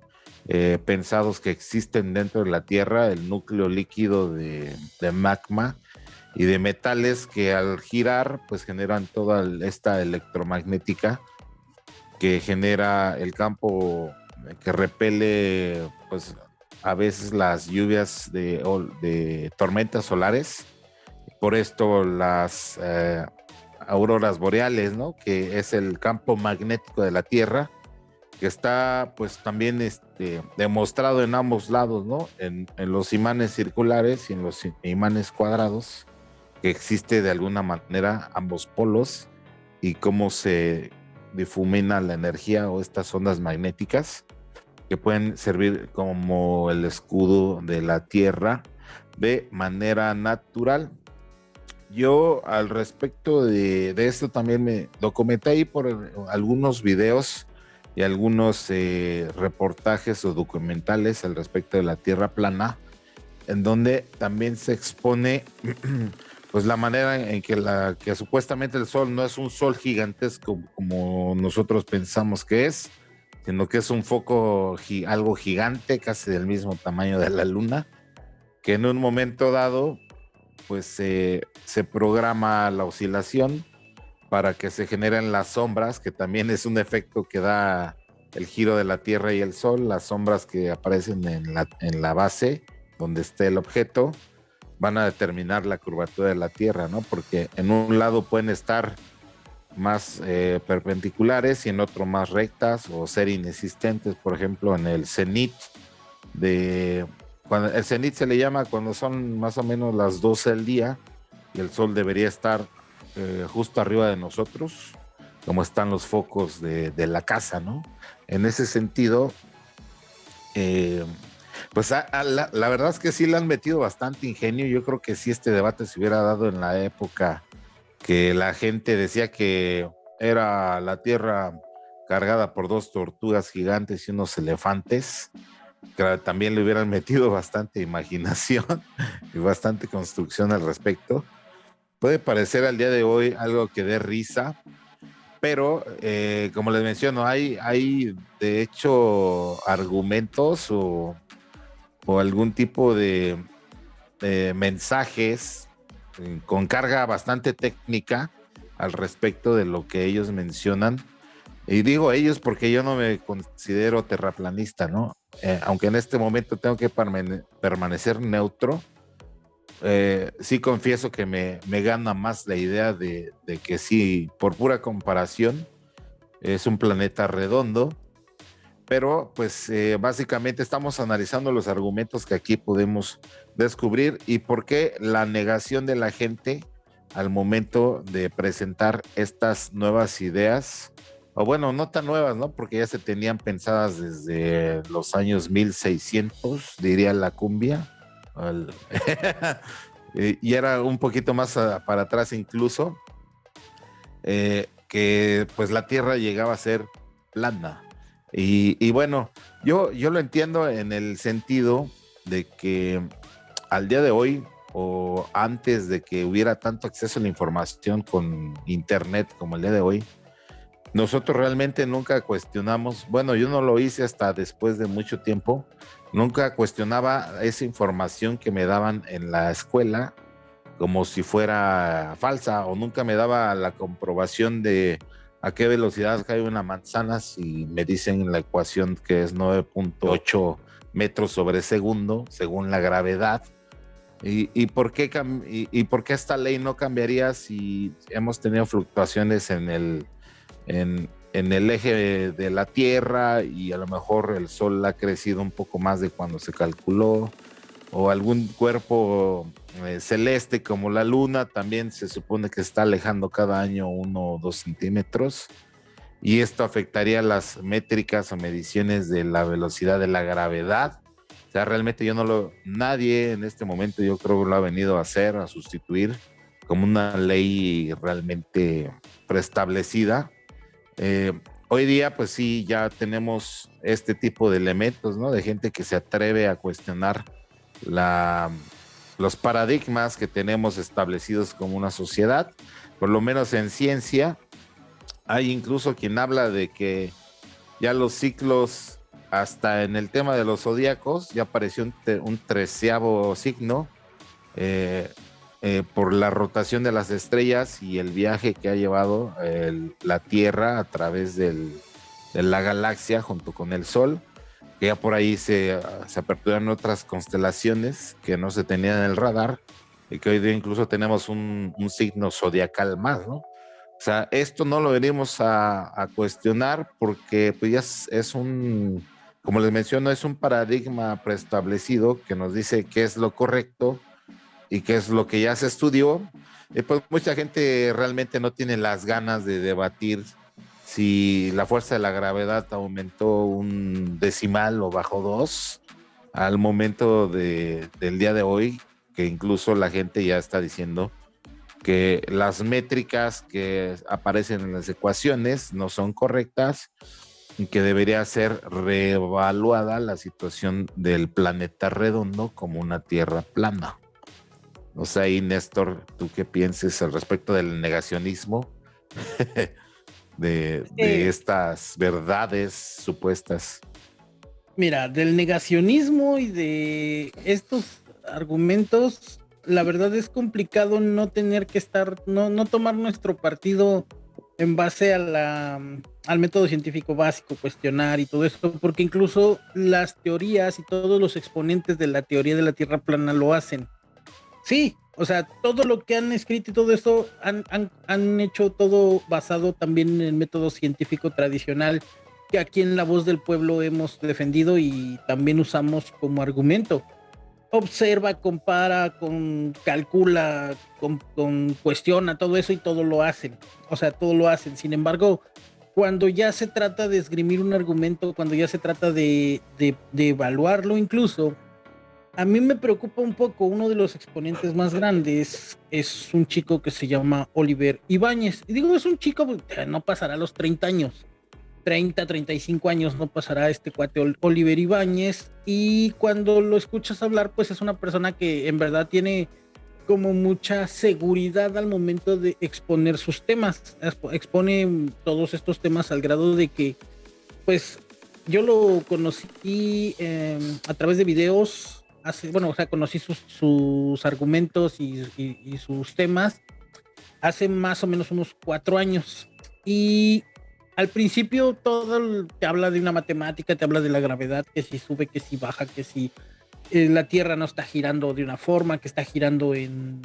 A: eh, pensados que existen dentro de la Tierra, el núcleo líquido de, de, magma y de metales que al girar pues generan toda esta electromagnética que genera el campo que repele pues a veces las lluvias de, tormentas solares, por esto las eh, auroras boreales, ¿no? Que es el campo magnético de la Tierra, que está pues también este, demostrado en ambos lados, ¿no? En, en, los imanes circulares y en los imanes cuadrados, que existe de alguna manera ambos polos y cómo se difumina la energía o estas ondas magnéticas que pueden servir como el escudo de la tierra de manera natural. Yo al respecto de, esto también me documenté ahí por algunos videos y algunos eh, reportajes o documentales al respecto de la tierra plana, en donde también se expone pues la manera en que, la, que supuestamente el sol no es un sol gigantesco como nosotros pensamos que es, sino que es un foco algo gigante, casi del mismo tamaño de la luna, que en un momento dado, pues se programa la oscilación para que se generen las sombras, que también es un efecto que da el giro de la Tierra y el Sol, las sombras que aparecen en la base donde esté el objeto, van a determinar la curvatura de la Tierra, ¿no? Porque en un lado pueden estar más eh, perpendiculares y en otro más rectas o ser inexistentes, por ejemplo, en el cenit de cuando el cenit se le llama cuando son más o menos las 12 del día y el sol debería estar eh, justo arriba de nosotros, como están los focos de, la casa, ¿no? En ese sentido, eh, pues la, la, verdad es que sí le han metido bastante ingenio. Yo creo que si este debate se hubiera dado en la época que la gente decía que era la tierra cargada por dos tortugas gigantes y unos elefantes, que también le hubieran metido bastante imaginación y bastante construcción al respecto. Puede parecer al día de hoy algo que dé risa, pero eh, como les menciono, hay, hay de hecho argumentos o, algún tipo de mensajes eh, con carga bastante técnica al respecto de lo que ellos mencionan. Y digo ellos porque yo no me considero terraplanista, ¿no? Eh, aunque en este momento tengo que permanecer neutro, eh, sí confieso que me, me, gana más la idea de, de que sí, por pura comparación, es un planeta redondo pero pues eh, básicamente estamos analizando los argumentos que aquí podemos descubrir y por qué la negación de la gente al momento de presentar estas nuevas ideas, o bueno, no tan nuevas, ¿no? Porque ya se tenían pensadas desde los años 1600, diría la cumbia, y era un poquito más para atrás incluso, eh, que pues la Tierra llegaba a ser plana y, bueno, yo, yo lo entiendo en el sentido de que al día de hoy o antes de que hubiera tanto acceso a la información con internet como el día de hoy, nosotros realmente nunca cuestionamos, bueno, yo no lo hice hasta después de mucho tiempo, nunca cuestionaba esa información que me daban en la escuela como si fuera falsa o nunca me daba la comprobación de a qué velocidad cae una manzana si me dicen la ecuación que es 9.8 metros sobre segundo según la gravedad. ¿Y, por qué y, por qué esta ley no cambiaría si hemos tenido fluctuaciones en el, en, en el eje de la Tierra y a lo mejor el Sol ha crecido un poco más de cuando se calculó? o algún cuerpo eh, celeste como la luna también se supone que está alejando cada año uno o dos centímetros y esto afectaría las métricas o mediciones de la velocidad de la gravedad. O sea, realmente yo no lo, nadie en este momento yo creo lo ha venido a hacer, a sustituir como una ley realmente preestablecida. Eh, hoy día, pues sí, ya tenemos este tipo de elementos, ¿no? De gente que se atreve a cuestionar la, los paradigmas que tenemos establecidos como una sociedad, por lo menos en ciencia. Hay incluso quien habla de que ya los ciclos, hasta en el tema de los zodíacos, ya apareció un, treceavo signo eh, eh, por la rotación de las estrellas y el viaje que ha llevado la Tierra a través de la galaxia junto con el Sol que ya por ahí se, se aperturan otras constelaciones que no se tenían en el radar y que hoy día incluso tenemos un, signo zodiacal más, ¿no? O sea, esto no lo venimos a, cuestionar porque pues ya es, un, como les menciono, es un paradigma preestablecido que nos dice qué es lo correcto y qué es lo que ya se estudió. Y pues mucha gente realmente no tiene las ganas de debatir si la fuerza de la gravedad aumentó un decimal o bajó dos al momento de, del día de hoy, que incluso la gente ya está diciendo que las métricas que aparecen en las ecuaciones no son correctas y que debería ser reevaluada la situación del planeta redondo como una tierra plana. O sea, y Néstor, ¿tú qué piensas al respecto del negacionismo? de, estas verdades supuestas?
B: Mira, del negacionismo y de estos argumentos, la verdad es complicado no tener que estar, no, no tomar nuestro partido en base a la, al método científico básico, cuestionar y todo esto, porque incluso las teorías y todos los exponentes de la teoría de la Tierra plana lo hacen. Sí, o sea, todo lo que han escrito y todo esto han, han, hecho todo basado también en el método científico tradicional que aquí en La Voz del Pueblo hemos defendido y también usamos como argumento. Observa, compara, con, calcula, con, con, cuestiona todo eso y todo lo hacen. O sea, todo lo hacen. Sin embargo, cuando ya se trata de esgrimir un argumento, cuando ya se trata de, de, de evaluarlo incluso, a mí me preocupa un poco, uno de los exponentes más grandes es un chico que se llama Oliver Ibáñez. Y digo, es un chico, pues, no pasará los 30 años, 30, 35 años no pasará este cuate Oliver Ibáñez. Y cuando lo escuchas hablar, pues es una persona que en verdad tiene como mucha seguridad al momento de exponer sus temas. Expone todos estos temas al grado de que, pues, yo lo conocí em, a través de videos bueno, o sea, conocí sus, argumentos y, sus temas hace más o menos unos cuatro años. Y al principio todo te habla de una matemática, te habla de la gravedad, que si sube, que si baja, que si eh, la Tierra no está girando de una forma, que está girando en,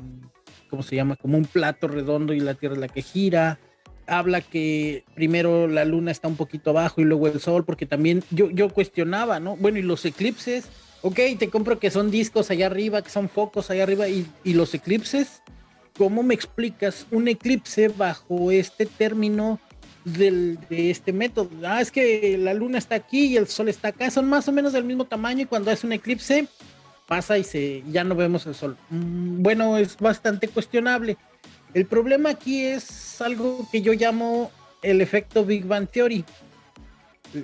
B: ¿cómo se llama? Como un plato redondo y la Tierra es la que gira. Habla que primero la luna está un poquito abajo y luego el sol, porque también yo, yo cuestionaba, ¿no? Bueno, y los eclipses, ok, te compro que son discos allá arriba, que son focos allá arriba y, los eclipses. ¿Cómo me explicas un eclipse bajo este término de este método? Ah, es que la luna está aquí y el sol está acá, son más o menos del mismo tamaño y cuando es un eclipse pasa y se, ya no vemos el sol. Mm, bueno, es bastante cuestionable. El problema aquí es algo que yo llamo el efecto Big Bang Theory.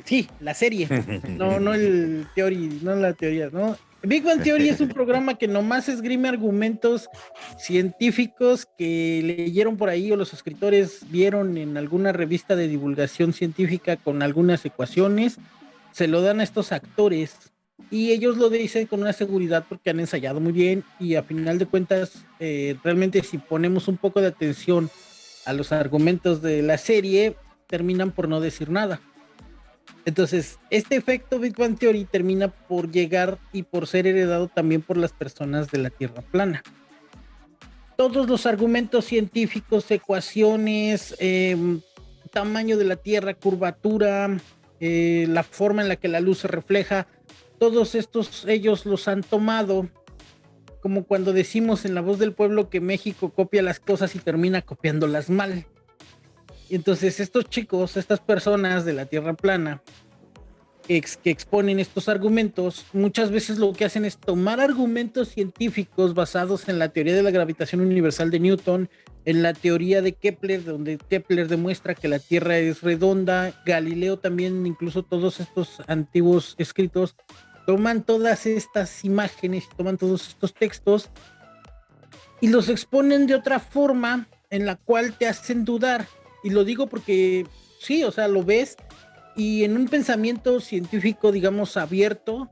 B: Sí, la serie. No, no el teoría, no la teoría, ¿no? Big Bang Theory es un programa que nomás esgrime argumentos científicos que leyeron por ahí o los escritores vieron en alguna revista de divulgación científica con algunas ecuaciones. Se lo dan a estos actores y ellos lo dicen con una seguridad porque han ensayado muy bien y a final de cuentas, eh, realmente si ponemos un poco de atención a los argumentos de la serie, terminan por no decir nada. Entonces, este efecto Big Bang Theory termina por llegar y por ser heredado también por las personas de la Tierra plana. Todos los argumentos científicos, ecuaciones, em, tamaño de la Tierra, curvatura, eh, la forma en la que la luz se refleja, todos estos ellos los han tomado como cuando decimos en la voz del pueblo que México copia las cosas y termina copiándolas mal. Y entonces estos chicos, estas personas de la Tierra plana, que exponen estos argumentos, muchas veces lo que hacen es tomar argumentos científicos basados en la teoría de la gravitación universal de Newton, en la teoría de Kepler, donde Kepler demuestra que la Tierra es redonda, Galileo también, incluso todos estos antiguos escritos toman todas estas imágenes, toman todos estos textos y los exponen de otra forma en la cual te hacen dudar. Y lo digo porque sí, o sea, lo ves y en un pensamiento científico, digamos, abierto,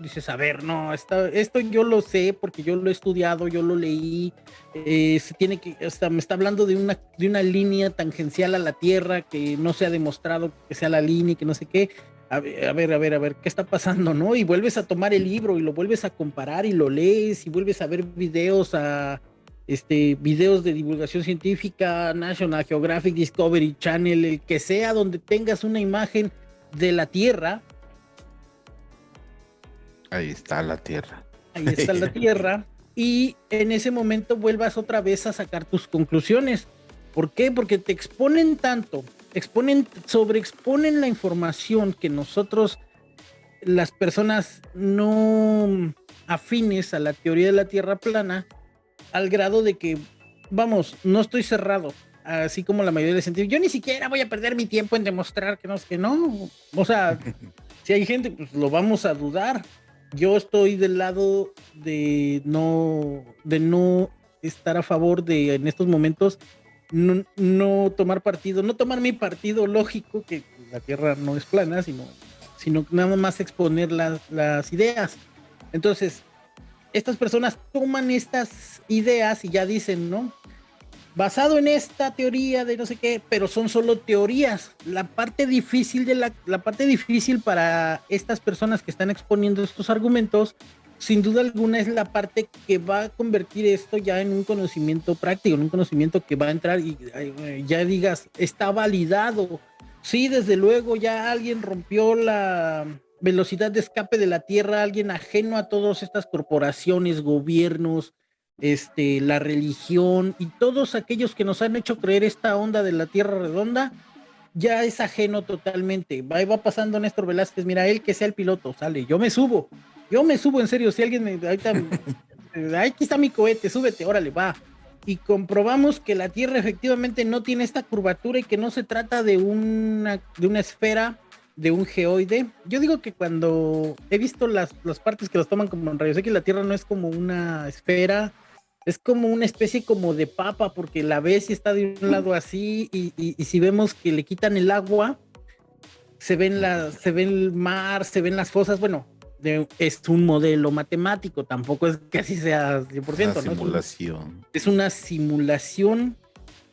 B: dices, a ver, no, esto yo lo sé porque yo lo he estudiado, yo lo leí, eh, se tiene que, hasta me está hablando de una, de una línea tangencial a la Tierra que no se ha demostrado que sea la línea y que no sé qué, a ver, a ver, a ver, ¿qué está pasando, no? Y vuelves a tomar el libro y lo vuelves a comparar y lo lees y vuelves a ver videos a este videos de divulgación científica, National Geographic Discovery Channel, el que sea donde tengas una imagen de la Tierra.
A: Ahí está la Tierra.
B: Ahí está la Tierra. Y en ese momento vuelvas otra vez a sacar tus conclusiones. ¿Por qué? Porque te exponen tanto exponen, sobreexponen la información que nosotros, las personas no afines a la teoría de la Tierra plana, al grado de que, vamos, no estoy cerrado, así como la mayoría de científicos. Yo ni siquiera voy a perder mi tiempo en demostrar que no, que no. O sea, si hay gente, pues lo vamos a dudar. Yo estoy del lado de no, de no estar a favor de en estos momentos no, tomar partido, no tomar mi partido lógico, que la Tierra no es plana, sino, sino nada más exponer las ideas. Entonces, estas personas toman estas ideas y ya dicen, ¿no? Basado en esta teoría de no sé qué, pero son solo teorías. La parte difícil de la, la parte difícil para estas personas que están exponiendo estos argumentos sin duda alguna es la parte que va a convertir esto ya en un conocimiento práctico, en un conocimiento que va a entrar y ya digas, está validado. Sí, desde luego ya alguien rompió la velocidad de escape de la Tierra, alguien ajeno a todas estas corporaciones, gobiernos, este, la religión y todos aquellos que nos han hecho creer esta onda de la Tierra redonda, ya es ajeno totalmente. Va, va pasando Néstor Velázquez, mira, él que sea el piloto, sale, yo me subo yo me subo en serio, si alguien me... Ahorita, aquí está mi cohete, súbete, órale, va. Y comprobamos que la Tierra efectivamente no tiene esta curvatura y que no se trata de una, de una esfera, de un geoide. Yo digo que cuando he visto las, las partes que los toman como en rayos X, la Tierra no es como una esfera, es como una especie como de papa, porque la ves y está de un lado así, y, y, si vemos que le quitan el agua, se ven, la, se ve el mar, se ven las fosas, bueno, es un modelo matemático, tampoco es que así sea 100%. Una
A: simulación.
B: Es una simulación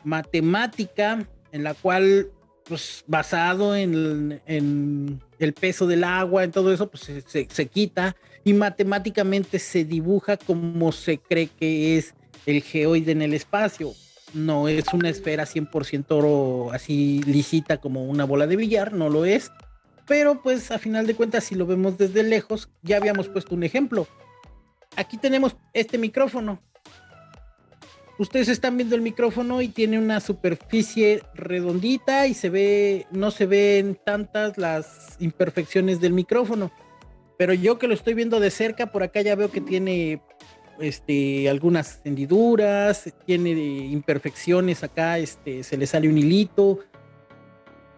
B: matemática en la cual, pues basado en, el peso del agua, en todo eso, pues se, se, quita y matemáticamente se dibuja como se cree que es el geoide en el espacio. No es una esfera 100% así lícita como una bola de billar, no lo es pero pues a final de cuentas si lo vemos desde lejos, ya habíamos puesto un ejemplo. Aquí tenemos este micrófono. Ustedes están viendo el micrófono y tiene una superficie redondita y se ve, no se ven tantas las imperfecciones del micrófono. Pero yo que lo estoy viendo de cerca, por acá ya veo que tiene este, algunas hendiduras, tiene imperfecciones acá, este, se le sale un hilito.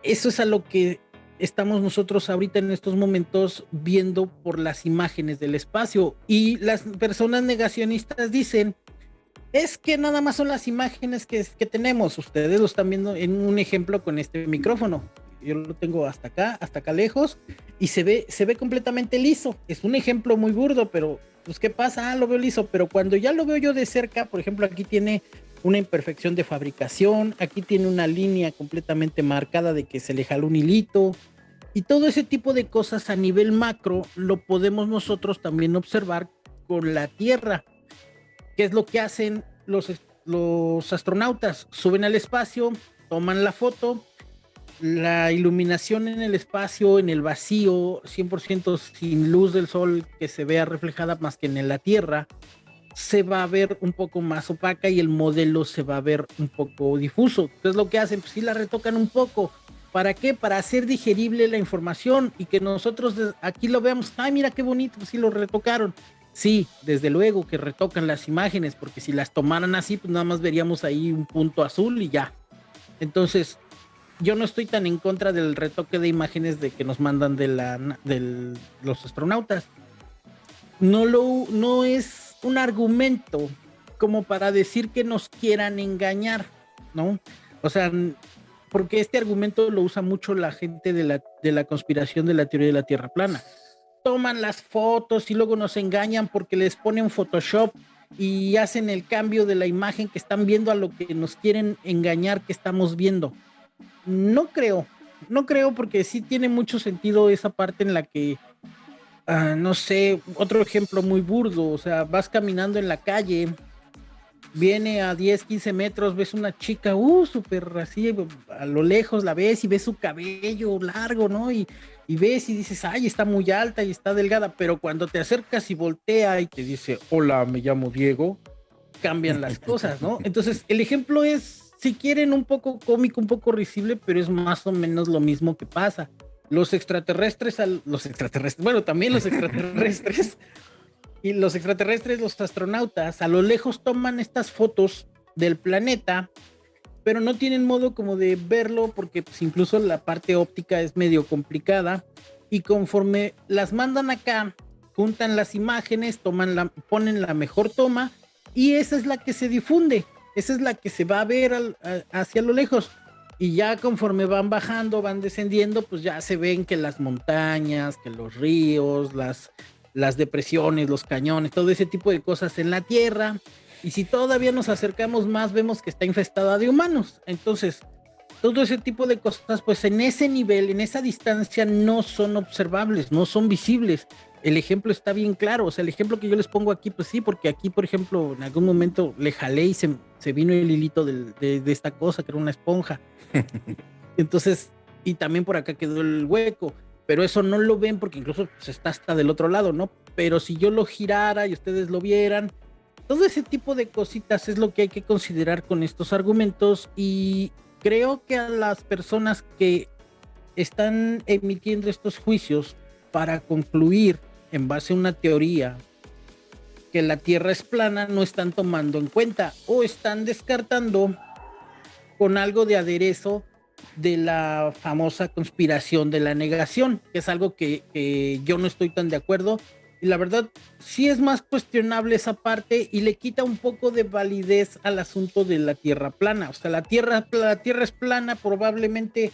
B: Eso es a lo que estamos nosotros ahorita en estos momentos viendo por las imágenes del espacio y las personas negacionistas dicen, es que nada más son las imágenes que, que tenemos, ustedes lo están viendo en un ejemplo con este micrófono. yo lo tengo hasta acá, hasta acá lejos, y se ve, se ve completamente liso. Es un ejemplo muy burdo, pero pues ¿qué pasa? Ah, lo veo liso, pero cuando ya lo veo yo de cerca, por ejemplo, aquí tiene una imperfección de fabricación, aquí tiene una línea completamente marcada de que se le jaló un hilito, y todo ese tipo de cosas a nivel macro lo podemos nosotros también observar con la Tierra, que es lo que hacen los, los astronautas, suben al espacio, toman la foto, la iluminación en el espacio, en el vacío, 100% sin luz del sol que se vea reflejada más que en la Tierra, se va a ver un poco más opaca y el modelo se va a ver un poco difuso. Entonces lo que hacen, pues sí la retocan un poco. ¿Para qué? Para hacer digerible la información y que nosotros aquí lo veamos, ay mira qué bonito, pues sí lo retocaron. Sí, desde luego que retocan las imágenes, porque si las tomaran así, pues nada más veríamos ahí un punto azul y ya. Entonces, yo no estoy tan en contra del retoque de imágenes de que nos mandan de la de los astronautas. No lo no es un argumento como para decir que nos quieran engañar, ¿no? O sea, porque este argumento lo usa mucho la gente de la, de la conspiración de la teoría de la Tierra plana. Toman las fotos y luego nos engañan porque les ponen Photoshop y hacen el cambio de la imagen que están viendo a lo que nos quieren engañar que estamos viendo. No creo, no creo porque sí tiene mucho sentido esa parte en la que Ah, no sé, otro ejemplo muy burdo, o sea, vas caminando en la calle, viene a 10, 15 metros, ves una chica, uh, súper así, a lo lejos la ves y ves su cabello largo, ¿no? Y, ves y dices, ay, está muy alta y está delgada, pero cuando te acercas y voltea y te dice, hola, me llamo Diego, cambian las cosas, ¿no? Entonces, el ejemplo es, si quieren, un poco cómico, un poco risible, pero es más o menos lo mismo que pasa los extraterrestres, los extraterrestres, bueno, también los extraterrestres, y los extraterrestres, los astronautas, a lo lejos toman estas fotos del planeta, pero no tienen modo como de verlo porque pues, incluso la parte óptica es medio complicada y conforme las mandan acá, juntan las imágenes, toman la, ponen la mejor toma y esa es la que se difunde, esa es la que se va a ver hacia lo lejos y ya conforme van bajando, van descendiendo, pues ya se ven que las montañas, que los ríos, las, las depresiones, los cañones, todo ese tipo de cosas en la Tierra. Y si todavía nos acercamos más, vemos que está infestada de humanos. Entonces, todo ese tipo de cosas, pues en ese nivel, en esa distancia, no son observables, no son visibles el ejemplo está bien claro. O sea, el ejemplo que yo les pongo aquí, pues sí, porque aquí, por ejemplo, en algún momento le jalé y se, vino el hilito de, esta cosa, que era una esponja. Entonces, y también por acá quedó el hueco. Pero eso no lo ven porque incluso pues, está hasta del otro lado, ¿no? Pero si yo lo girara y ustedes lo vieran, todo ese tipo de cositas es lo que hay que considerar con estos argumentos y creo que a las personas que están emitiendo estos juicios para concluir en base a una teoría que la Tierra es plana, no están tomando en cuenta o están descartando con algo de aderezo de la famosa conspiración de la negación, que es algo que, yo no estoy tan de acuerdo. Y la verdad, sí es más cuestionable esa parte y le quita un poco de validez al asunto de la Tierra plana. O sea, la Tierra, la tierra es plana, probablemente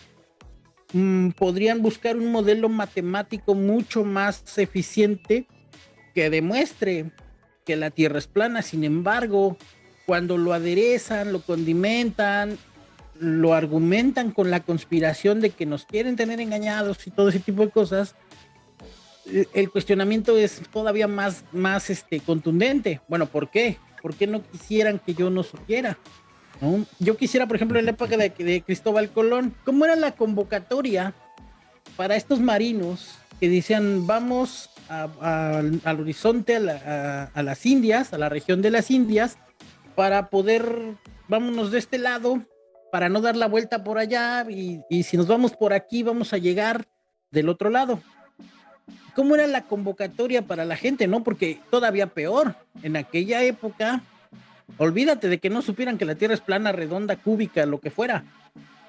B: Mm, podrían buscar un modelo matemático mucho más eficiente que demuestre que la Tierra es plana. Sin embargo, cuando lo aderezan, lo condimentan, lo argumentan con la conspiración de que nos quieren tener engañados y todo ese tipo de cosas, el cuestionamiento es todavía más, más este, contundente. Bueno, ¿por qué? ¿Por qué no quisieran que yo no supiera? Yo quisiera, por ejemplo, en la época de, Cristóbal Colón, ¿cómo era la convocatoria para estos marinos que decían vamos al horizonte, a, las Indias, a la región de las Indias, para poder, vámonos de este lado, para no dar la vuelta por allá, y, y si nos vamos por aquí, vamos a llegar del otro lado. ¿Cómo era la convocatoria para la gente, no? Porque todavía peor, en aquella época Olvídate de que no supieran que la Tierra es plana, redonda, cúbica, lo que fuera.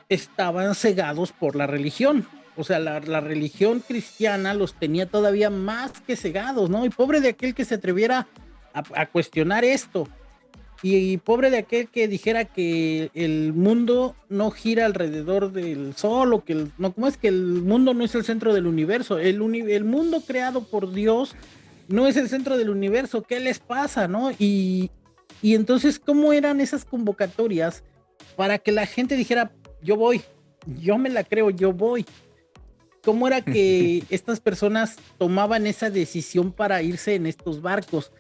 B: Estaban cegados por la religión. O sea, la, religión cristiana los tenía todavía más que cegados, ¿no? Y pobre de aquel que se atreviera a, cuestionar esto. Y, pobre de aquel que dijera que el mundo no gira alrededor del sol o que el, no, ¿cómo es que el mundo no es el centro del universo? El, el mundo creado por Dios no es el centro del universo, ¿qué les pasa, no? Y, y entonces, ¿cómo eran esas convocatorias para que la gente dijera, yo voy, yo me la creo, yo voy? ¿Cómo era que estas personas tomaban esa decisión para irse en estos barcos?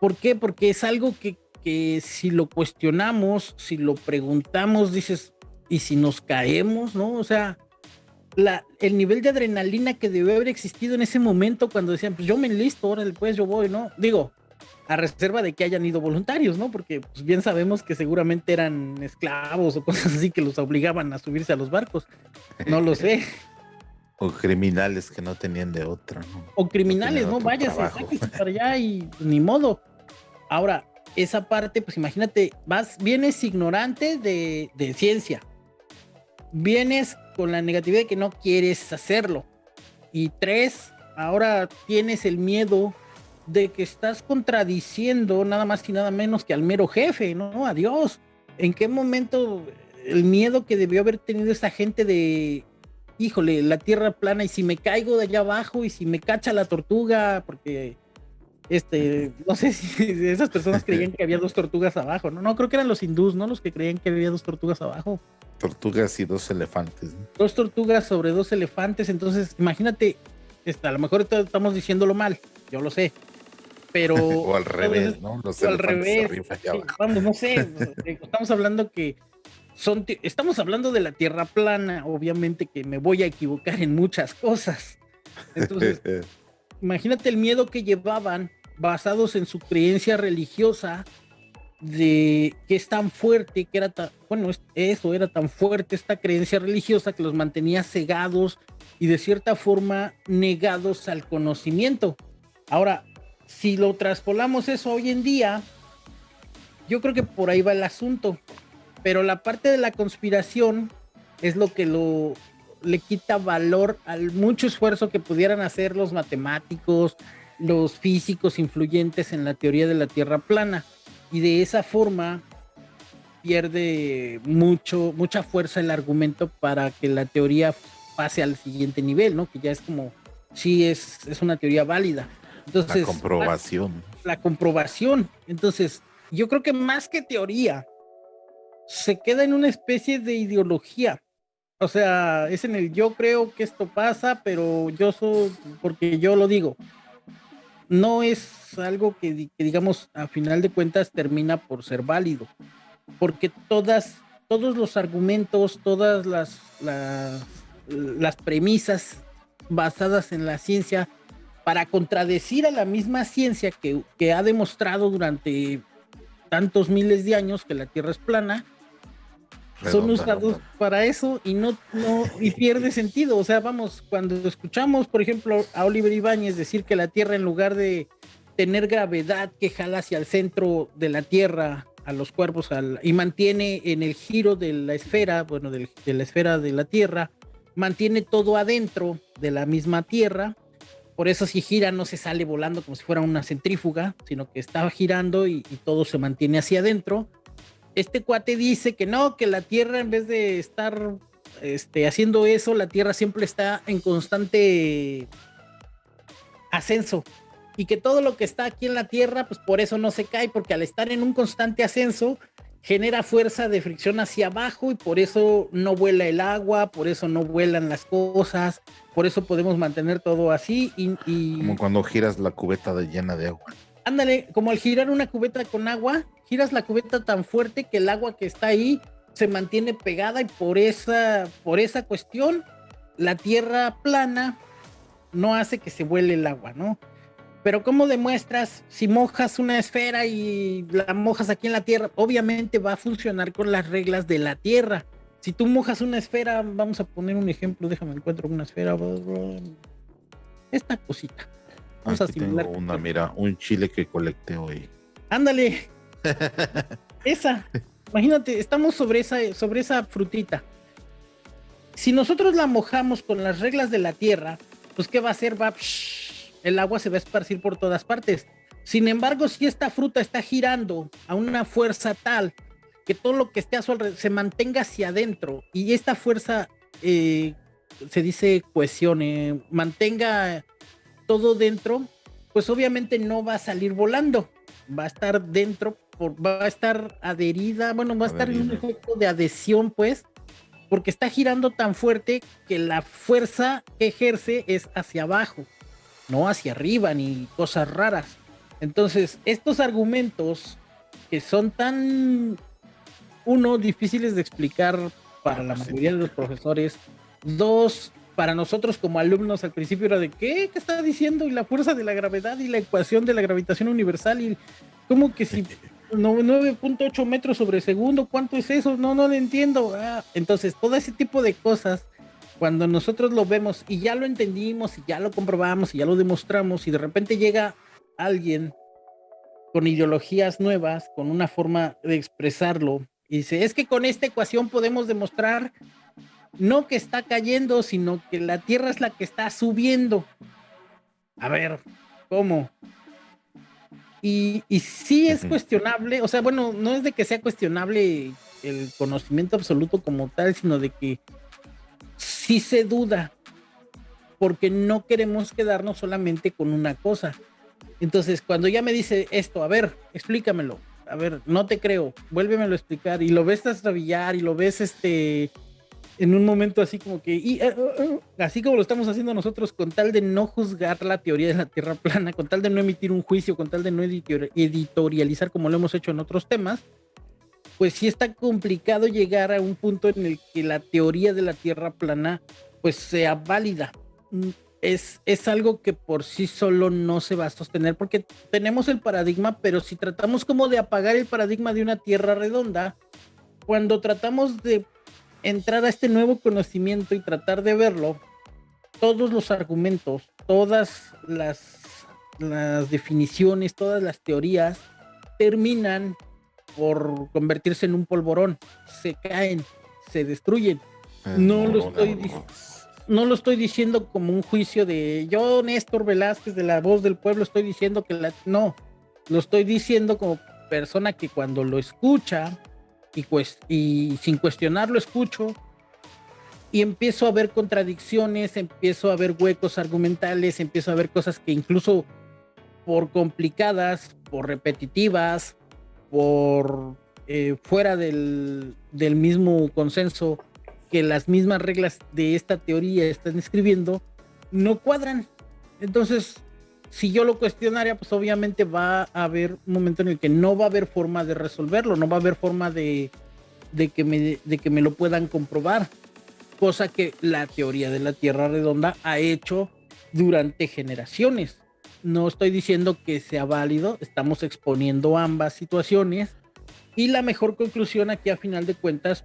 B: ¿Por qué? Porque es algo que que si lo cuestionamos, si lo preguntamos, dices, ¿y si nos caemos, no? O sea, la, el nivel de adrenalina que debe haber existido en ese momento cuando decían, pues yo me enlisto, ahora después yo voy, ¿no? Digo, a reserva de que hayan ido voluntarios, ¿no? Porque pues, bien sabemos que seguramente eran esclavos o cosas así que los obligaban a subirse a los barcos. No lo sé.
A: O criminales que no tenían de otra, ¿no?
B: O criminales, ¿no? Váyase, para allá y ni modo. Ahora, esa parte, pues imagínate, vas, vienes ignorante de, de ciencia, vienes con la negatividad de que no quieres hacerlo. Y tres, ahora tienes el miedo de que estás contradiciendo nada más y nada menos que al mero jefe, ¿no? Adiós. ¿En qué momento el miedo que debió haber tenido esa gente de, híjole, la tierra plana y si me caigo de allá abajo y si me cacha la tortuga, porque este, no sé si esas personas creían que había dos tortugas abajo, ¿no? No, creo que eran los hindús, ¿no? Los que creían que había dos tortugas abajo.
A: Tortugas y dos elefantes.
B: Dos tortugas sobre dos elefantes, entonces imagínate, a lo mejor estamos diciéndolo mal, yo lo sé, pero...
A: o al revés, ¿no?
B: Los o al revés. vamos, no sé, estamos hablando que son, estamos hablando de la Tierra plana, obviamente que me voy a equivocar en muchas cosas. Entonces, imagínate el miedo que llevaban basados en su creencia religiosa de que es tan fuerte, que era tan, bueno, eso era tan fuerte esta creencia religiosa que los mantenía cegados y de cierta forma negados al conocimiento. Ahora, si lo traspolamos eso hoy en día, yo creo que por ahí va el asunto, pero la parte de la conspiración es lo que lo le quita valor al mucho esfuerzo que pudieran hacer los matemáticos, los físicos influyentes en la teoría de la Tierra plana. Y de esa forma pierde mucho, mucha fuerza el argumento para que la teoría pase al siguiente nivel, ¿no? Que ya es como, sí, es, es una teoría válida. Entonces,
A: la comprobación.
B: La, la comprobación. Entonces, yo creo que más que teoría, se queda en una especie de ideología. O sea, es en el yo creo que esto pasa, pero yo soy, porque yo lo digo. No es algo que, digamos a final de cuentas termina por ser válido, porque todas, todos los argumentos, todas las, las, premisas basadas en la ciencia para contradecir a la misma ciencia que, que ha demostrado durante tantos miles de años que la Tierra es plana, son usados para eso y no, no, y pierde sentido. O sea, vamos, cuando escuchamos, por ejemplo, a Oliver Ibáñez decir que la Tierra, en lugar de tener gravedad que jala hacia el centro de la Tierra, a los cuerpos, al, y mantiene en el giro de la esfera, bueno, de la esfera de la Tierra, mantiene todo adentro de la misma Tierra. Por eso si gira no se sale volando como si fuera una centrífuga, sino que está girando y, y todo se mantiene hacia adentro este cuate dice que no, que la Tierra en vez de estar este, haciendo eso, la Tierra siempre está en constante ascenso y que todo lo que está aquí en la Tierra, pues por eso no se cae, porque al estar en un constante ascenso, genera fuerza de fricción hacia abajo y por eso no vuela el agua, por eso no vuelan las cosas, por eso podemos mantener todo así y...
A: Como cuando giras la cubeta de llena de agua.
B: Ándale, como al girar una cubeta con agua, giras la cubeta tan fuerte que el agua que está ahí se mantiene pegada y por esa, por esa cuestión la tierra plana no hace que se vuele el agua, ¿no? Pero ¿cómo demuestras si mojas una esfera y la mojas aquí en la tierra? Obviamente va a funcionar con las reglas de la tierra. Si tú mojas una esfera, vamos a poner un ejemplo, déjame encuentro una esfera. Esta cosita.
A: Vamos a simular. Tengo una, mira, un chile que colecté hoy.
B: Ándale, esa. Imagínate, estamos sobre esa, sobre esa frutita. Si nosotros la mojamos con las reglas de la tierra, pues ¿qué va a hacer? Va, el agua se va a esparcir por todas partes. Sin embargo, si esta fruta está girando a una fuerza tal que todo lo que esté a su alrededor se mantenga hacia adentro y esta fuerza eh, se dice cohesión, eh, mantenga todo dentro, pues obviamente no va a salir volando, va a estar dentro, va a estar adherida, bueno, va a estar en un efecto de adhesión, pues, porque está girando tan fuerte que la fuerza que ejerce es hacia abajo, no hacia arriba ni cosas raras. Entonces, estos argumentos que son tan, uno, difíciles de explicar para la mayoría de los profesores, dos, para nosotros como alumnos al principio era de ¿qué? ¿Qué está diciendo? Y la fuerza de la gravedad y la ecuación de la gravitación universal y como que si 9.8 metros sobre segundo, ¿cuánto es eso? No, no lo entiendo. Ah, entonces, todo ese tipo de cosas, cuando nosotros lo vemos y ya lo entendimos y ya lo comprobamos y ya lo demostramos y de repente llega alguien con ideologías nuevas, con una forma de expresarlo y dice, es que con esta ecuación podemos demostrar no que está cayendo, sino que la Tierra es la que está subiendo. A ver, ¿cómo? Y, y sí es cuestionable, o sea, bueno, no es de que sea cuestionable el conocimiento absoluto como tal, sino de que sí se duda, porque no queremos quedarnos solamente con una cosa. Entonces, cuando ya me dice esto, a ver, explícamelo, a ver, no te creo, vuélvemelo a explicar, y lo ves trastabillar y lo ves este en un momento así como que, y, eh, eh, así como lo estamos haciendo nosotros, con tal de no juzgar la teoría de la Tierra plana, con tal de no emitir un juicio, con tal de no editorializar como lo hemos hecho en otros temas, pues sí está complicado llegar a un punto en el que la teoría de la Tierra plana pues sea válida. Mm, es, es algo que por sí solo no se va a sostener porque tenemos el paradigma, pero si tratamos como de apagar el paradigma de una Tierra redonda, cuando tratamos de entrar a este nuevo conocimiento y tratar de verlo, todos los argumentos, todas las, las definiciones, todas las teorías terminan por convertirse en un polvorón, se caen, se destruyen. No lo estoy no lo estoy diciendo como un juicio de yo, Néstor Velázquez de la voz del pueblo, estoy diciendo que la no, lo estoy diciendo como persona que cuando lo escucha y, sin cuestionarlo escucho y empiezo a ver contradicciones, empiezo a ver huecos argumentales, empiezo a ver cosas que incluso por complicadas, por repetitivas, por eh, fuera del, del, mismo consenso que las mismas reglas de esta teoría están escribiendo, no cuadran. Entonces, si yo lo cuestionaría, pues obviamente va a haber un momento en el que no va a haber forma de resolverlo, no va a haber forma de, de, que, me, de que me lo puedan comprobar, cosa que la teoría de la Tierra redonda ha hecho durante generaciones. No estoy diciendo que sea válido, estamos exponiendo ambas situaciones y la mejor conclusión aquí a final de cuentas,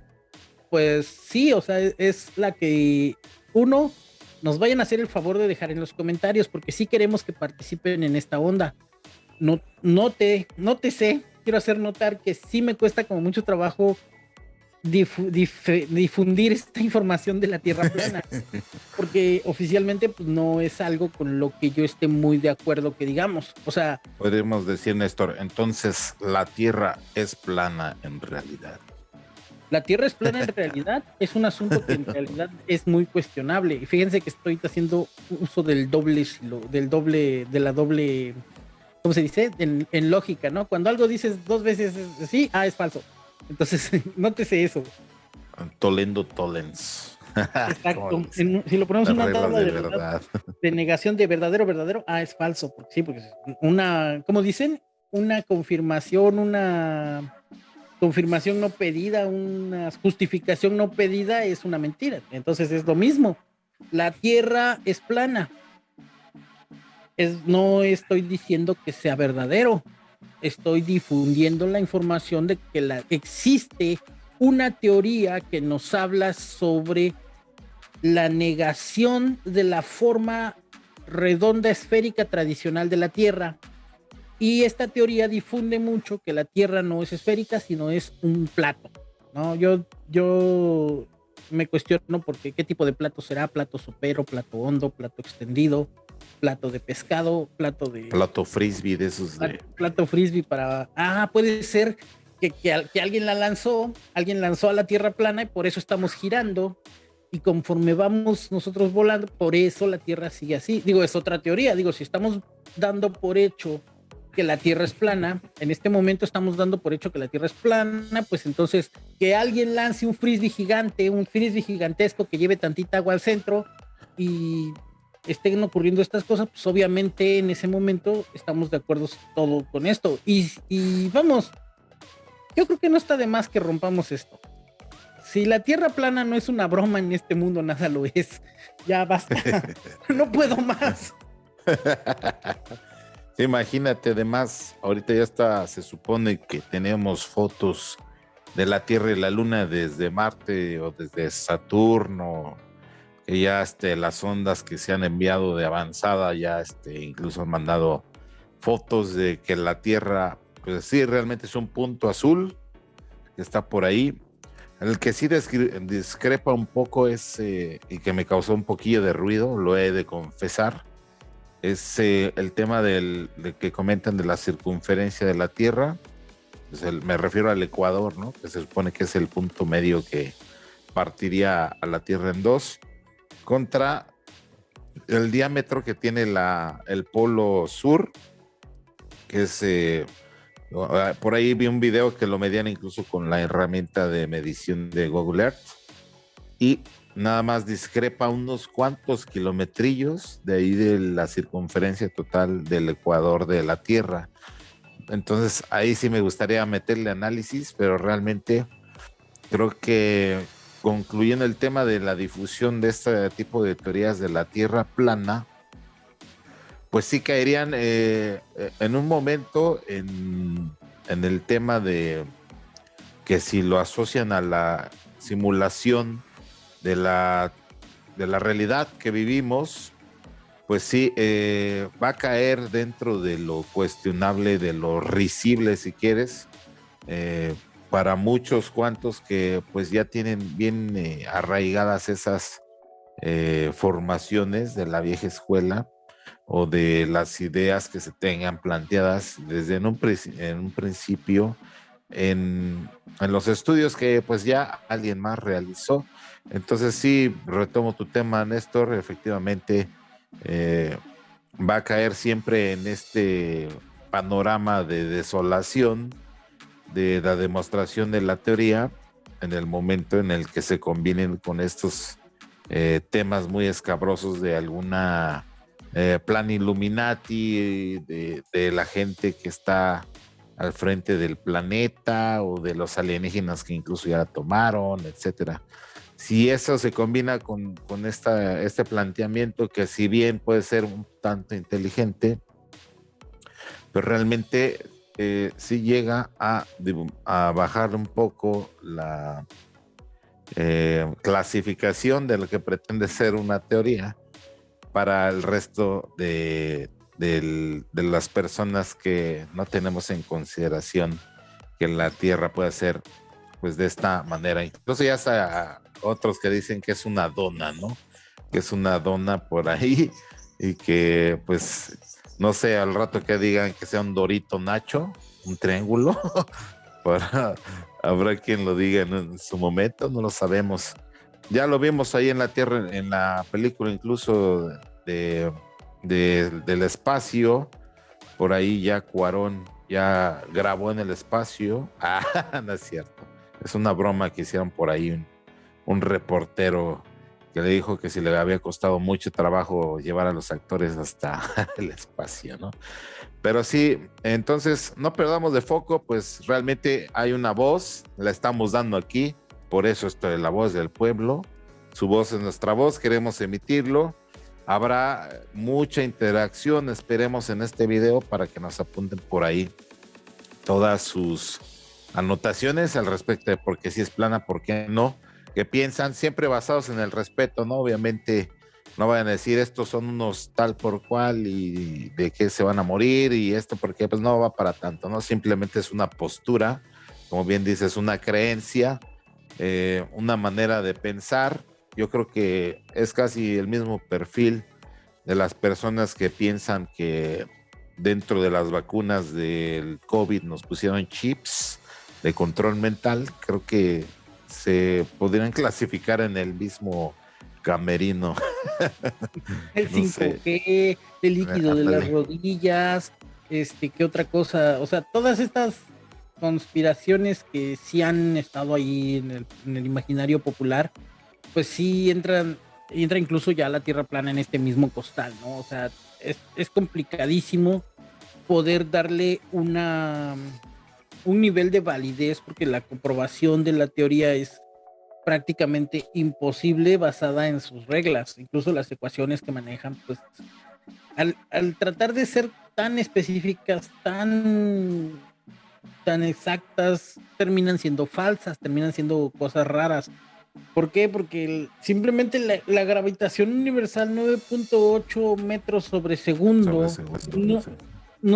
B: pues sí, o sea, es la que uno nos vayan a hacer el favor de dejar en los comentarios, porque sí queremos que participen en esta onda. No, no, te, no te sé, quiero hacer notar que sí me cuesta como mucho trabajo difundir esta información de la Tierra plana, porque oficialmente pues, no es algo con lo que yo esté muy de acuerdo que digamos. O sea,
A: podríamos decir, Néstor, entonces la Tierra es plana en realidad.
B: La Tierra es plana en realidad, es un asunto que en realidad es muy cuestionable. Y fíjense que estoy haciendo uso del doble, del doble, de la doble, ¿cómo se dice? En, lógica, ¿no? Cuando algo dices dos veces sí, ah, es falso. Entonces, nótese eso.
A: Tolendo Tolens.
B: Exacto. si lo ponemos en una tabla de, verdad, de negación de verdadero, verdadero, ah, es falso. Porque, sí, porque una, ¿cómo dicen? Una confirmación, una confirmación no pedida, una justificación no pedida es una mentira. Entonces es lo mismo. La Tierra es plana. No estoy diciendo que sea verdadero. Estoy difundiendo la información de que existe una teoría que nos habla sobre la negación de la forma redonda esférica tradicional de la Tierra y esta teoría difunde mucho que la Tierra no es esférica, sino es un plato. ¿no? Yo, yo me cuestiono porque qué tipo de plato será, plato sopero, plato hondo, plato extendido. plato de pescado, plato de...
A: Plato frisbee de esos
B: Plato frisbee para... Ah, puede ser que, que, alguien la lanzó, alguien lanzó a la Tierra plana y por eso estamos girando. Y conforme vamos nosotros volando, por eso la Tierra sigue así. Digo, es otra teoría. Digo, si estamos dando por hecho que la Tierra es plana, en este momento estamos dando por hecho que la Tierra es plana, pues entonces que alguien lance un frisbee gigante, un frisbee gigantesco que lleve tantita agua al centro y estén ocurriendo estas cosas, pues obviamente en ese momento estamos de acuerdo todo con esto. Y, y vamos, yo creo que no está de más que rompamos esto. Si la Tierra plana no es una broma en este mundo, nada lo es. Ya basta. no puedo más.
A: imagínate, además, ahorita ya está, se supone que tenemos fotos de la Tierra y la Luna desde Marte o desde Saturno, que ya este, las ondas que se han enviado de avanzada ya este, incluso han mandado fotos de que la Tierra, pues sí, realmente es un punto azul que está por ahí. El que sí discrepa un poco es, eh, y que me causó un poquillo de ruido, lo he de confesar, es eh, el tema del, que comentan de la circunferencia de la Tierra. me refiero al Ecuador, ¿no? Que se supone que es el punto medio que partiría a la Tierra en dos, contra el diámetro que tiene la, el polo sur, que es... Eh, por ahí vi un video que lo medían incluso con la herramienta de medición de Google Earth. Y nada más discrepa unos cuantos kilometrillos de ahí de la circunferencia total del ecuador de la Tierra. Entonces ahí sí me gustaría meterle análisis, pero realmente creo que concluyendo el tema de la difusión de este tipo de teorías de la Tierra plana, pues sí caerían eh, en un momento en, en el tema de que si lo asocian a la simulación de la, de la realidad que vivimos, pues sí, eh, va a caer dentro de lo cuestionable, de lo risible, si quieres, eh, para muchos cuantos que pues ya tienen bien eh, arraigadas esas formaciones de la vieja escuela o de las ideas que se tengan planteadas desde en un, principio en, en, los estudios que pues ya alguien más realizó entonces sí, retomo tu tema, Néstor, efectivamente eh, va a caer siempre en este panorama de desolación de la demostración de la teoría en el momento en el que se combinen con estos eh, temas muy escabrosos de alguna eh, plan Illuminati, de, la gente que está al frente del planeta o de los alienígenas que incluso ya tomaron, etcétera si eso se combina con, esta, este planteamiento que si bien puede ser un tanto inteligente, pero realmente eh, sí llega a, bajar un poco la eh, clasificación de lo que pretende ser una teoría para el resto de, de las personas que no tenemos en consideración que la Tierra puede ser pues de esta manera. Incluso ya está otros que dicen que es una dona, ¿no? Que es una dona por ahí y que pues no sé, al rato que digan que sea un dorito nacho, un triángulo, habrá quien lo diga en, su momento, no lo sabemos. Ya lo vimos ahí en la Tierra, en la película incluso de, del espacio, por ahí ya Cuarón ya grabó en el espacio. Ah, no es cierto. Es una broma que hicieron por ahí un reportero que le dijo que si le había costado mucho trabajo llevar a los actores hasta el espacio, ¿no? Pero sí, entonces no perdamos de foco, pues realmente hay una voz, la estamos dando aquí, por eso esto es la voz del pueblo, su voz es nuestra voz, queremos emitirlo. Habrá mucha interacción, esperemos en este video para que nos apunten por ahí todas sus anotaciones al respecto de por qué si es plana, por qué no que piensan siempre basados en el respeto, ¿no? Obviamente no vayan a decir estos son unos tal por cual y de qué se van a morir y esto porque pues no va para tanto, ¿no? Simplemente es una postura, como bien dices, una creencia, eh, una manera de pensar. Yo creo que es casi el mismo perfil de las personas que piensan que dentro de las vacunas del COVID nos pusieron chips de control mental, creo que se podrían clasificar en el mismo camerino.
B: El 5G, el líquido de las rodillas, este, ¿qué otra cosa? O sea, todas estas conspiraciones que sí han estado ahí en el, imaginario popular, pues sí entran, entra incluso ya la Tierra plana en este mismo costal, ¿no? O sea, es, es complicadísimo poder darle una un nivel de validez porque la comprobación de la teoría es prácticamente imposible basada en sus reglas, incluso las ecuaciones que manejan, pues al, al tratar de ser tan específicas, tan tan exactas terminan siendo falsas, terminan siendo cosas raras. ¿Por qué? Porque simplemente la, gravitación universal 9.8 metros sobre segundo, no,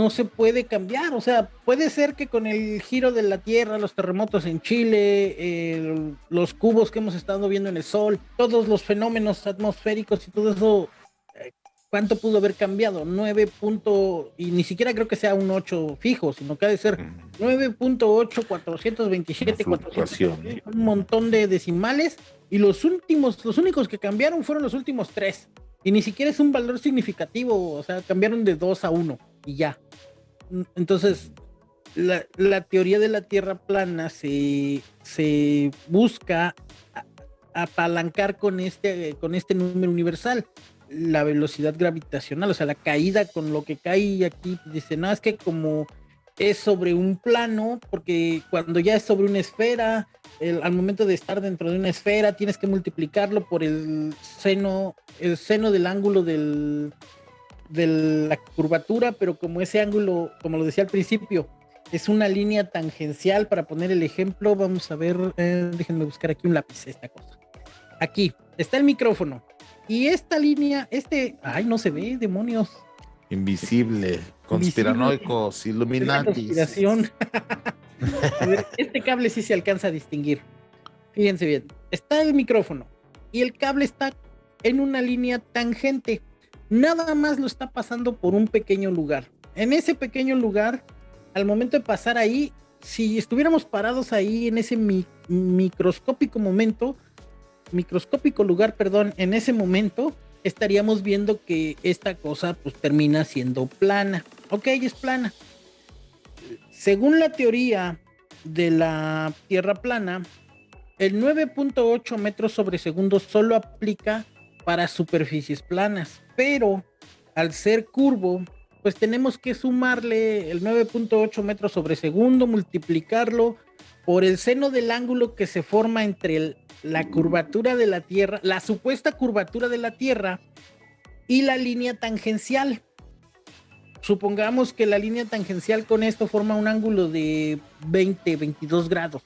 B: se puede cambiar. O sea, puede ser que con el giro de la Tierra, los terremotos en Chile, los cubos que hemos estado viendo en el Sol, todos los fenómenos atmosféricos y todo eso ¿cuánto pudo haber cambiado? 9. y ni siquiera creo que sea un 8 fijo, sino que ha de ser 9.8, 427, 400, un montón de decimales y los últimos, los únicos que cambiaron fueron los últimos tres. Y ni siquiera es un valor significativo, o sea, cambiaron de 2 a 1 y ya. Entonces, la, la teoría de la Tierra plana se, se busca apalancar con este, con este número universal la velocidad gravitacional, o sea, la caída con lo que cae aquí, dice, no, es que como es sobre un plano, porque cuando ya es sobre una esfera, al momento de estar dentro de una esfera, tienes que multiplicarlo por el seno, el seno del ángulo del, de la curvatura, pero como ese ángulo, como lo decía al principio, es una línea tangencial, para poner el ejemplo, vamos a ver, eh, déjenme buscar aquí un lápiz, esta cosa. Aquí, está el micrófono y esta línea, este, ay, no se ve, demonios.
A: Invisible, conspiranoicos, Illuminati.
B: este cable sí se alcanza a distinguir. Fíjense bien, está el micrófono y el cable está en una línea tangente. Nada más lo está pasando por un pequeño lugar. En ese pequeño lugar, al momento de pasar ahí, si estuviéramos parados ahí en ese microscópico momento, microscópico lugar, perdón, en ese momento estaríamos viendo que esta cosa pues termina siendo plana. Ok, es plana. Según la teoría de la Tierra plana, el 9.8 metros sobre segundo solo aplica para superficies planas, pero al ser curvo, pues tenemos que sumarle el 9.8 metros sobre segundo, multiplicarlo por el seno del ángulo que se forma entre la curvatura de la Tierra, la supuesta curvatura de la Tierra y la línea tangencial. Supongamos que la línea tangencial con esto forma un ángulo de 20, 22 grados.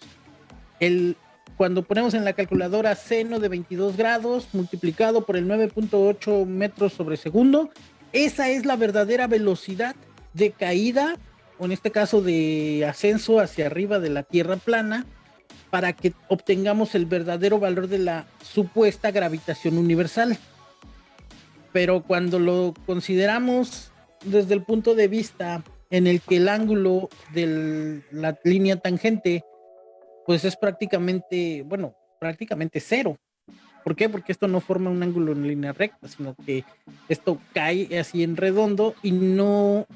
B: El, cuando ponemos en la calculadora seno de 22 grados multiplicado por el 9.8 metros sobre segundo, esa es la verdadera velocidad de caída, o en este caso de ascenso hacia arriba de la Tierra plana, para que obtengamos el verdadero valor de la supuesta gravitación universal. Pero cuando lo consideramos desde el punto de vista en el que el ángulo de la línea tangente, pues es prácticamente, bueno, prácticamente cero. ¿Por qué? Porque esto no forma un ángulo en línea recta, sino que esto cae así en redondo y no...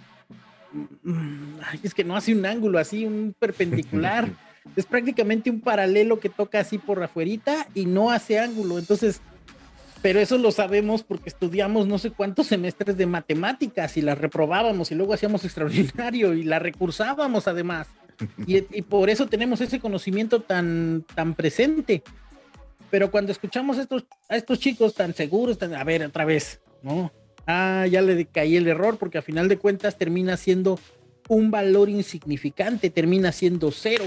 B: Mm, es que no hace un ángulo así, un perpendicular. es prácticamente un paralelo que toca así por afuerita y no hace ángulo. Entonces, pero eso lo sabemos porque estudiamos no sé cuántos semestres de matemáticas y las reprobábamos y luego hacíamos extraordinario y la recursábamos además. Y, por eso tenemos ese conocimiento tan, tan presente. Pero cuando escuchamos a estos, a estos chicos tan seguros, a ver, otra vez, ¿no? Ah, ya le caí el error porque a final de cuentas termina siendo un valor insignificante, termina siendo cero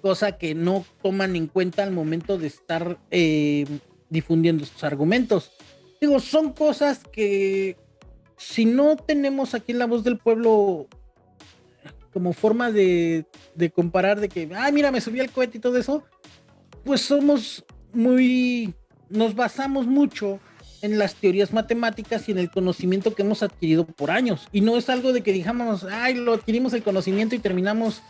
B: cosa que no toman en cuenta al momento de estar eh, difundiendo sus argumentos. Digo, son cosas que si no tenemos aquí la voz del pueblo como forma de, de comparar de que, ay, mira, me subí al cohete y todo eso, pues somos muy, nos basamos mucho en las teorías matemáticas y en el conocimiento que hemos adquirido por años. Y no es algo de que digamos, ay, lo adquirimos el conocimiento y terminamos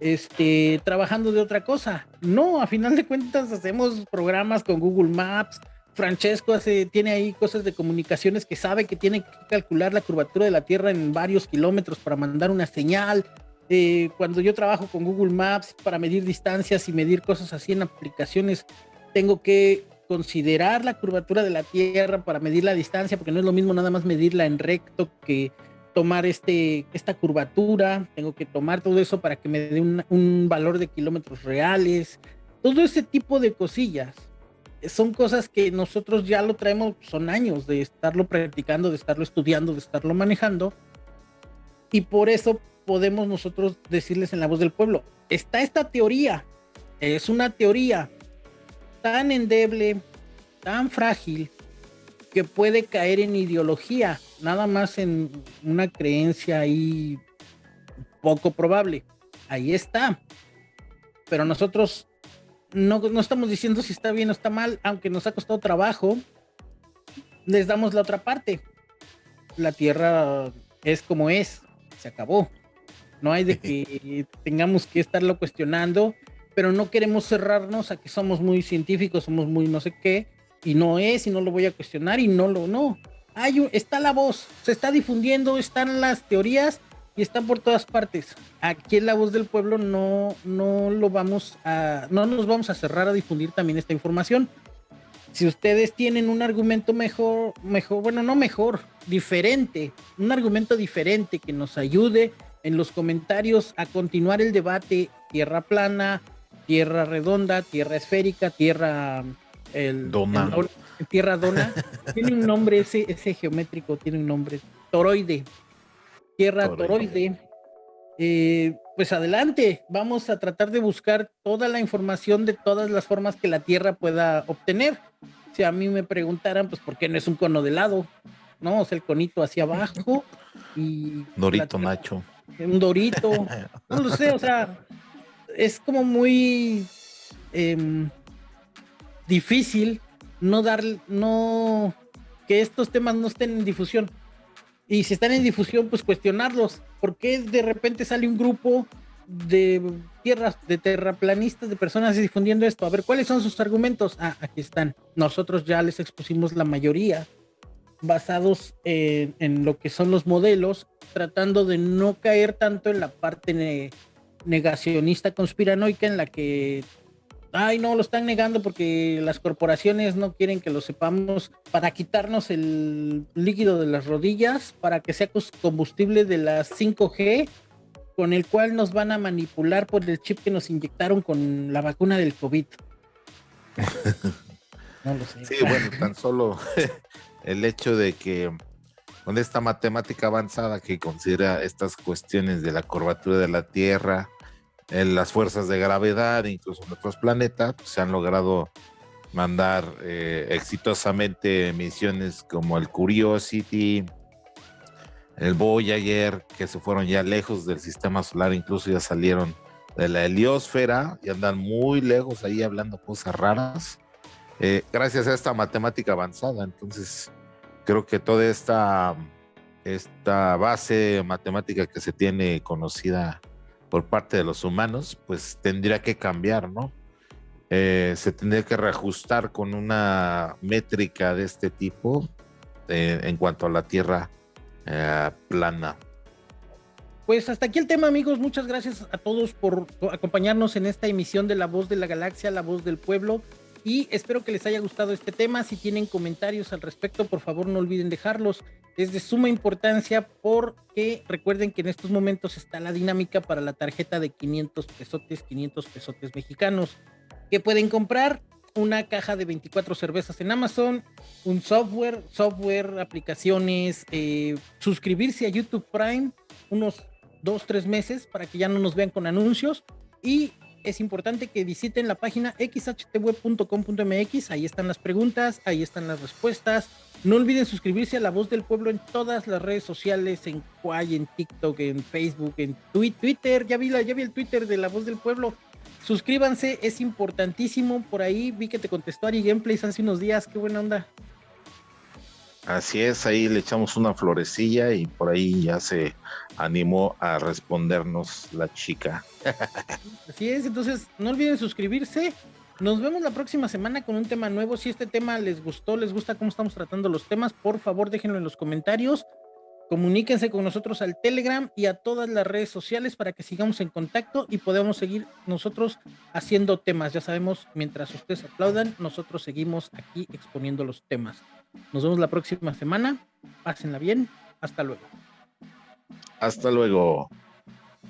B: este, trabajando de otra cosa. No, a final de cuentas hacemos programas con Google Maps. Francesco hace, tiene ahí cosas de comunicaciones que sabe que tiene que calcular la curvatura de la Tierra en varios kilómetros para mandar una señal. Eh, cuando yo trabajo con Google Maps para medir distancias y medir cosas así en aplicaciones, tengo que considerar la curvatura de la Tierra para medir la distancia, porque no es lo mismo nada más medirla en recto que tomar este, esta curvatura, tengo que tomar todo eso para que me dé un, valor de kilómetros reales, todo ese tipo de cosillas. Son cosas que nosotros ya lo traemos, son años de estarlo practicando, de estarlo estudiando, de estarlo manejando. Y por eso podemos nosotros decirles en la voz del pueblo, está esta teoría, es una teoría, tan endeble, tan frágil, que puede caer en ideología, nada más en una creencia ahí poco probable. Ahí está. Pero nosotros no, no estamos diciendo si está bien o está mal, aunque nos ha costado trabajo, les damos la otra parte. La tierra es como es, se acabó. No hay de que tengamos que estarlo cuestionando pero no queremos cerrarnos a que somos muy científicos, somos muy no sé qué, y no es, y no lo voy a cuestionar, y no lo, no. Hay está la voz, se está difundiendo, están las teorías y están por todas partes. Aquí en La Voz del Pueblo no, no lo vamos a, no nos vamos a cerrar a difundir también esta información. Si ustedes tienen un argumento mejor, mejor, bueno, no mejor, diferente, un argumento diferente que nos ayude en los comentarios a continuar el debate tierra plana, tierra redonda, tierra esférica, tierra el,
A: dona.
B: tierra dona. tiene un nombre ese, ese geométrico, tiene un nombre. Toroide. Tierra toroide. Eh, pues adelante, vamos a tratar de buscar toda la información de todas las formas que la Tierra pueda obtener. Si a mí me preguntaran, pues, ¿por qué no es un cono de lado? ¿No? O sea, el conito hacia abajo y...
A: Dorito Nacho.
B: Un dorito. No lo sé, o sea, es como muy em, difícil no dar, no, que estos temas no estén en difusión. Y si están en difusión, pues cuestionarlos. ¿Por qué de repente sale un grupo de tierras, de terraplanistas, de personas difundiendo esto? A ver, ¿cuáles son sus argumentos? Ah, aquí están. Nosotros ya les expusimos la mayoría basados en, lo que son los modelos, tratando de no caer tanto en la parte negacionista conspiranoica en la que, ay, no, lo están negando porque las corporaciones no quieren que lo sepamos para quitarnos el líquido de las rodillas, para que sea combustible de las 5G, con el cual nos van a manipular por el chip que nos inyectaron con la vacuna del COVID.
A: no lo sé. Sí, bueno, tan solo el hecho de que con esta matemática avanzada que considera estas cuestiones de la curvatura de la Tierra, en las fuerzas de gravedad, incluso en otros planetas, pues, se han logrado mandar eh, exitosamente misiones como el Curiosity, el Voyager, que se fueron ya lejos del sistema solar, incluso ya salieron de la heliosfera y andan muy lejos ahí hablando cosas raras, eh, gracias a esta matemática avanzada. Entonces, creo que toda esta, esta base matemática que se tiene conocida por parte de los humanos, pues tendría que cambiar, ¿no? Eh, se tendría que reajustar con una métrica de este tipo eh, en cuanto a la Tierra eh, plana.
B: Pues hasta aquí el tema, amigos. Muchas gracias a todos por acompañarnos en esta emisión de La Voz de la Galaxia, La Voz del Pueblo y espero que les haya gustado este tema. Si tienen comentarios al respecto, por favor no olviden dejarlos. Es de suma importancia porque recuerden que en estos momentos está la dinámica para la tarjeta de 500 pesotes, 500 pesotes mexicanos, que pueden comprar una caja de 24 cervezas en Amazon, un software, software, aplicaciones, eh, suscribirse a YouTube Prime unos dos, tres meses para que ya no nos vean con anuncios y es importante que visiten la página xhtweb.com.mx. Ahí están las preguntas, ahí están las respuestas. No olviden suscribirse a La Voz del Pueblo en todas las redes sociales, en Quay, en TikTok, en Facebook, en Twitter. Ya vi, la, ya vi el Twitter de La Voz del Pueblo. Suscríbanse, es importantísimo. Por ahí vi que te contestó Ari Gameplays hace unos días. Qué buena onda.
A: Así es, ahí le echamos una florecilla y por ahí ya se animó a respondernos la chica.
B: Así es, entonces no olviden suscribirse. Nos vemos la próxima semana con un tema nuevo. Si este tema les gustó, les gusta cómo estamos tratando los temas, por favor déjenlo en los comentarios. Comuníquense con nosotros al Telegram y a todas las redes sociales para que sigamos en contacto y podamos seguir nosotros haciendo temas. Ya sabemos, mientras ustedes aplaudan, nosotros seguimos aquí exponiendo los temas. Nos vemos la próxima semana. Pásenla bien. Hasta luego.
A: Hasta luego.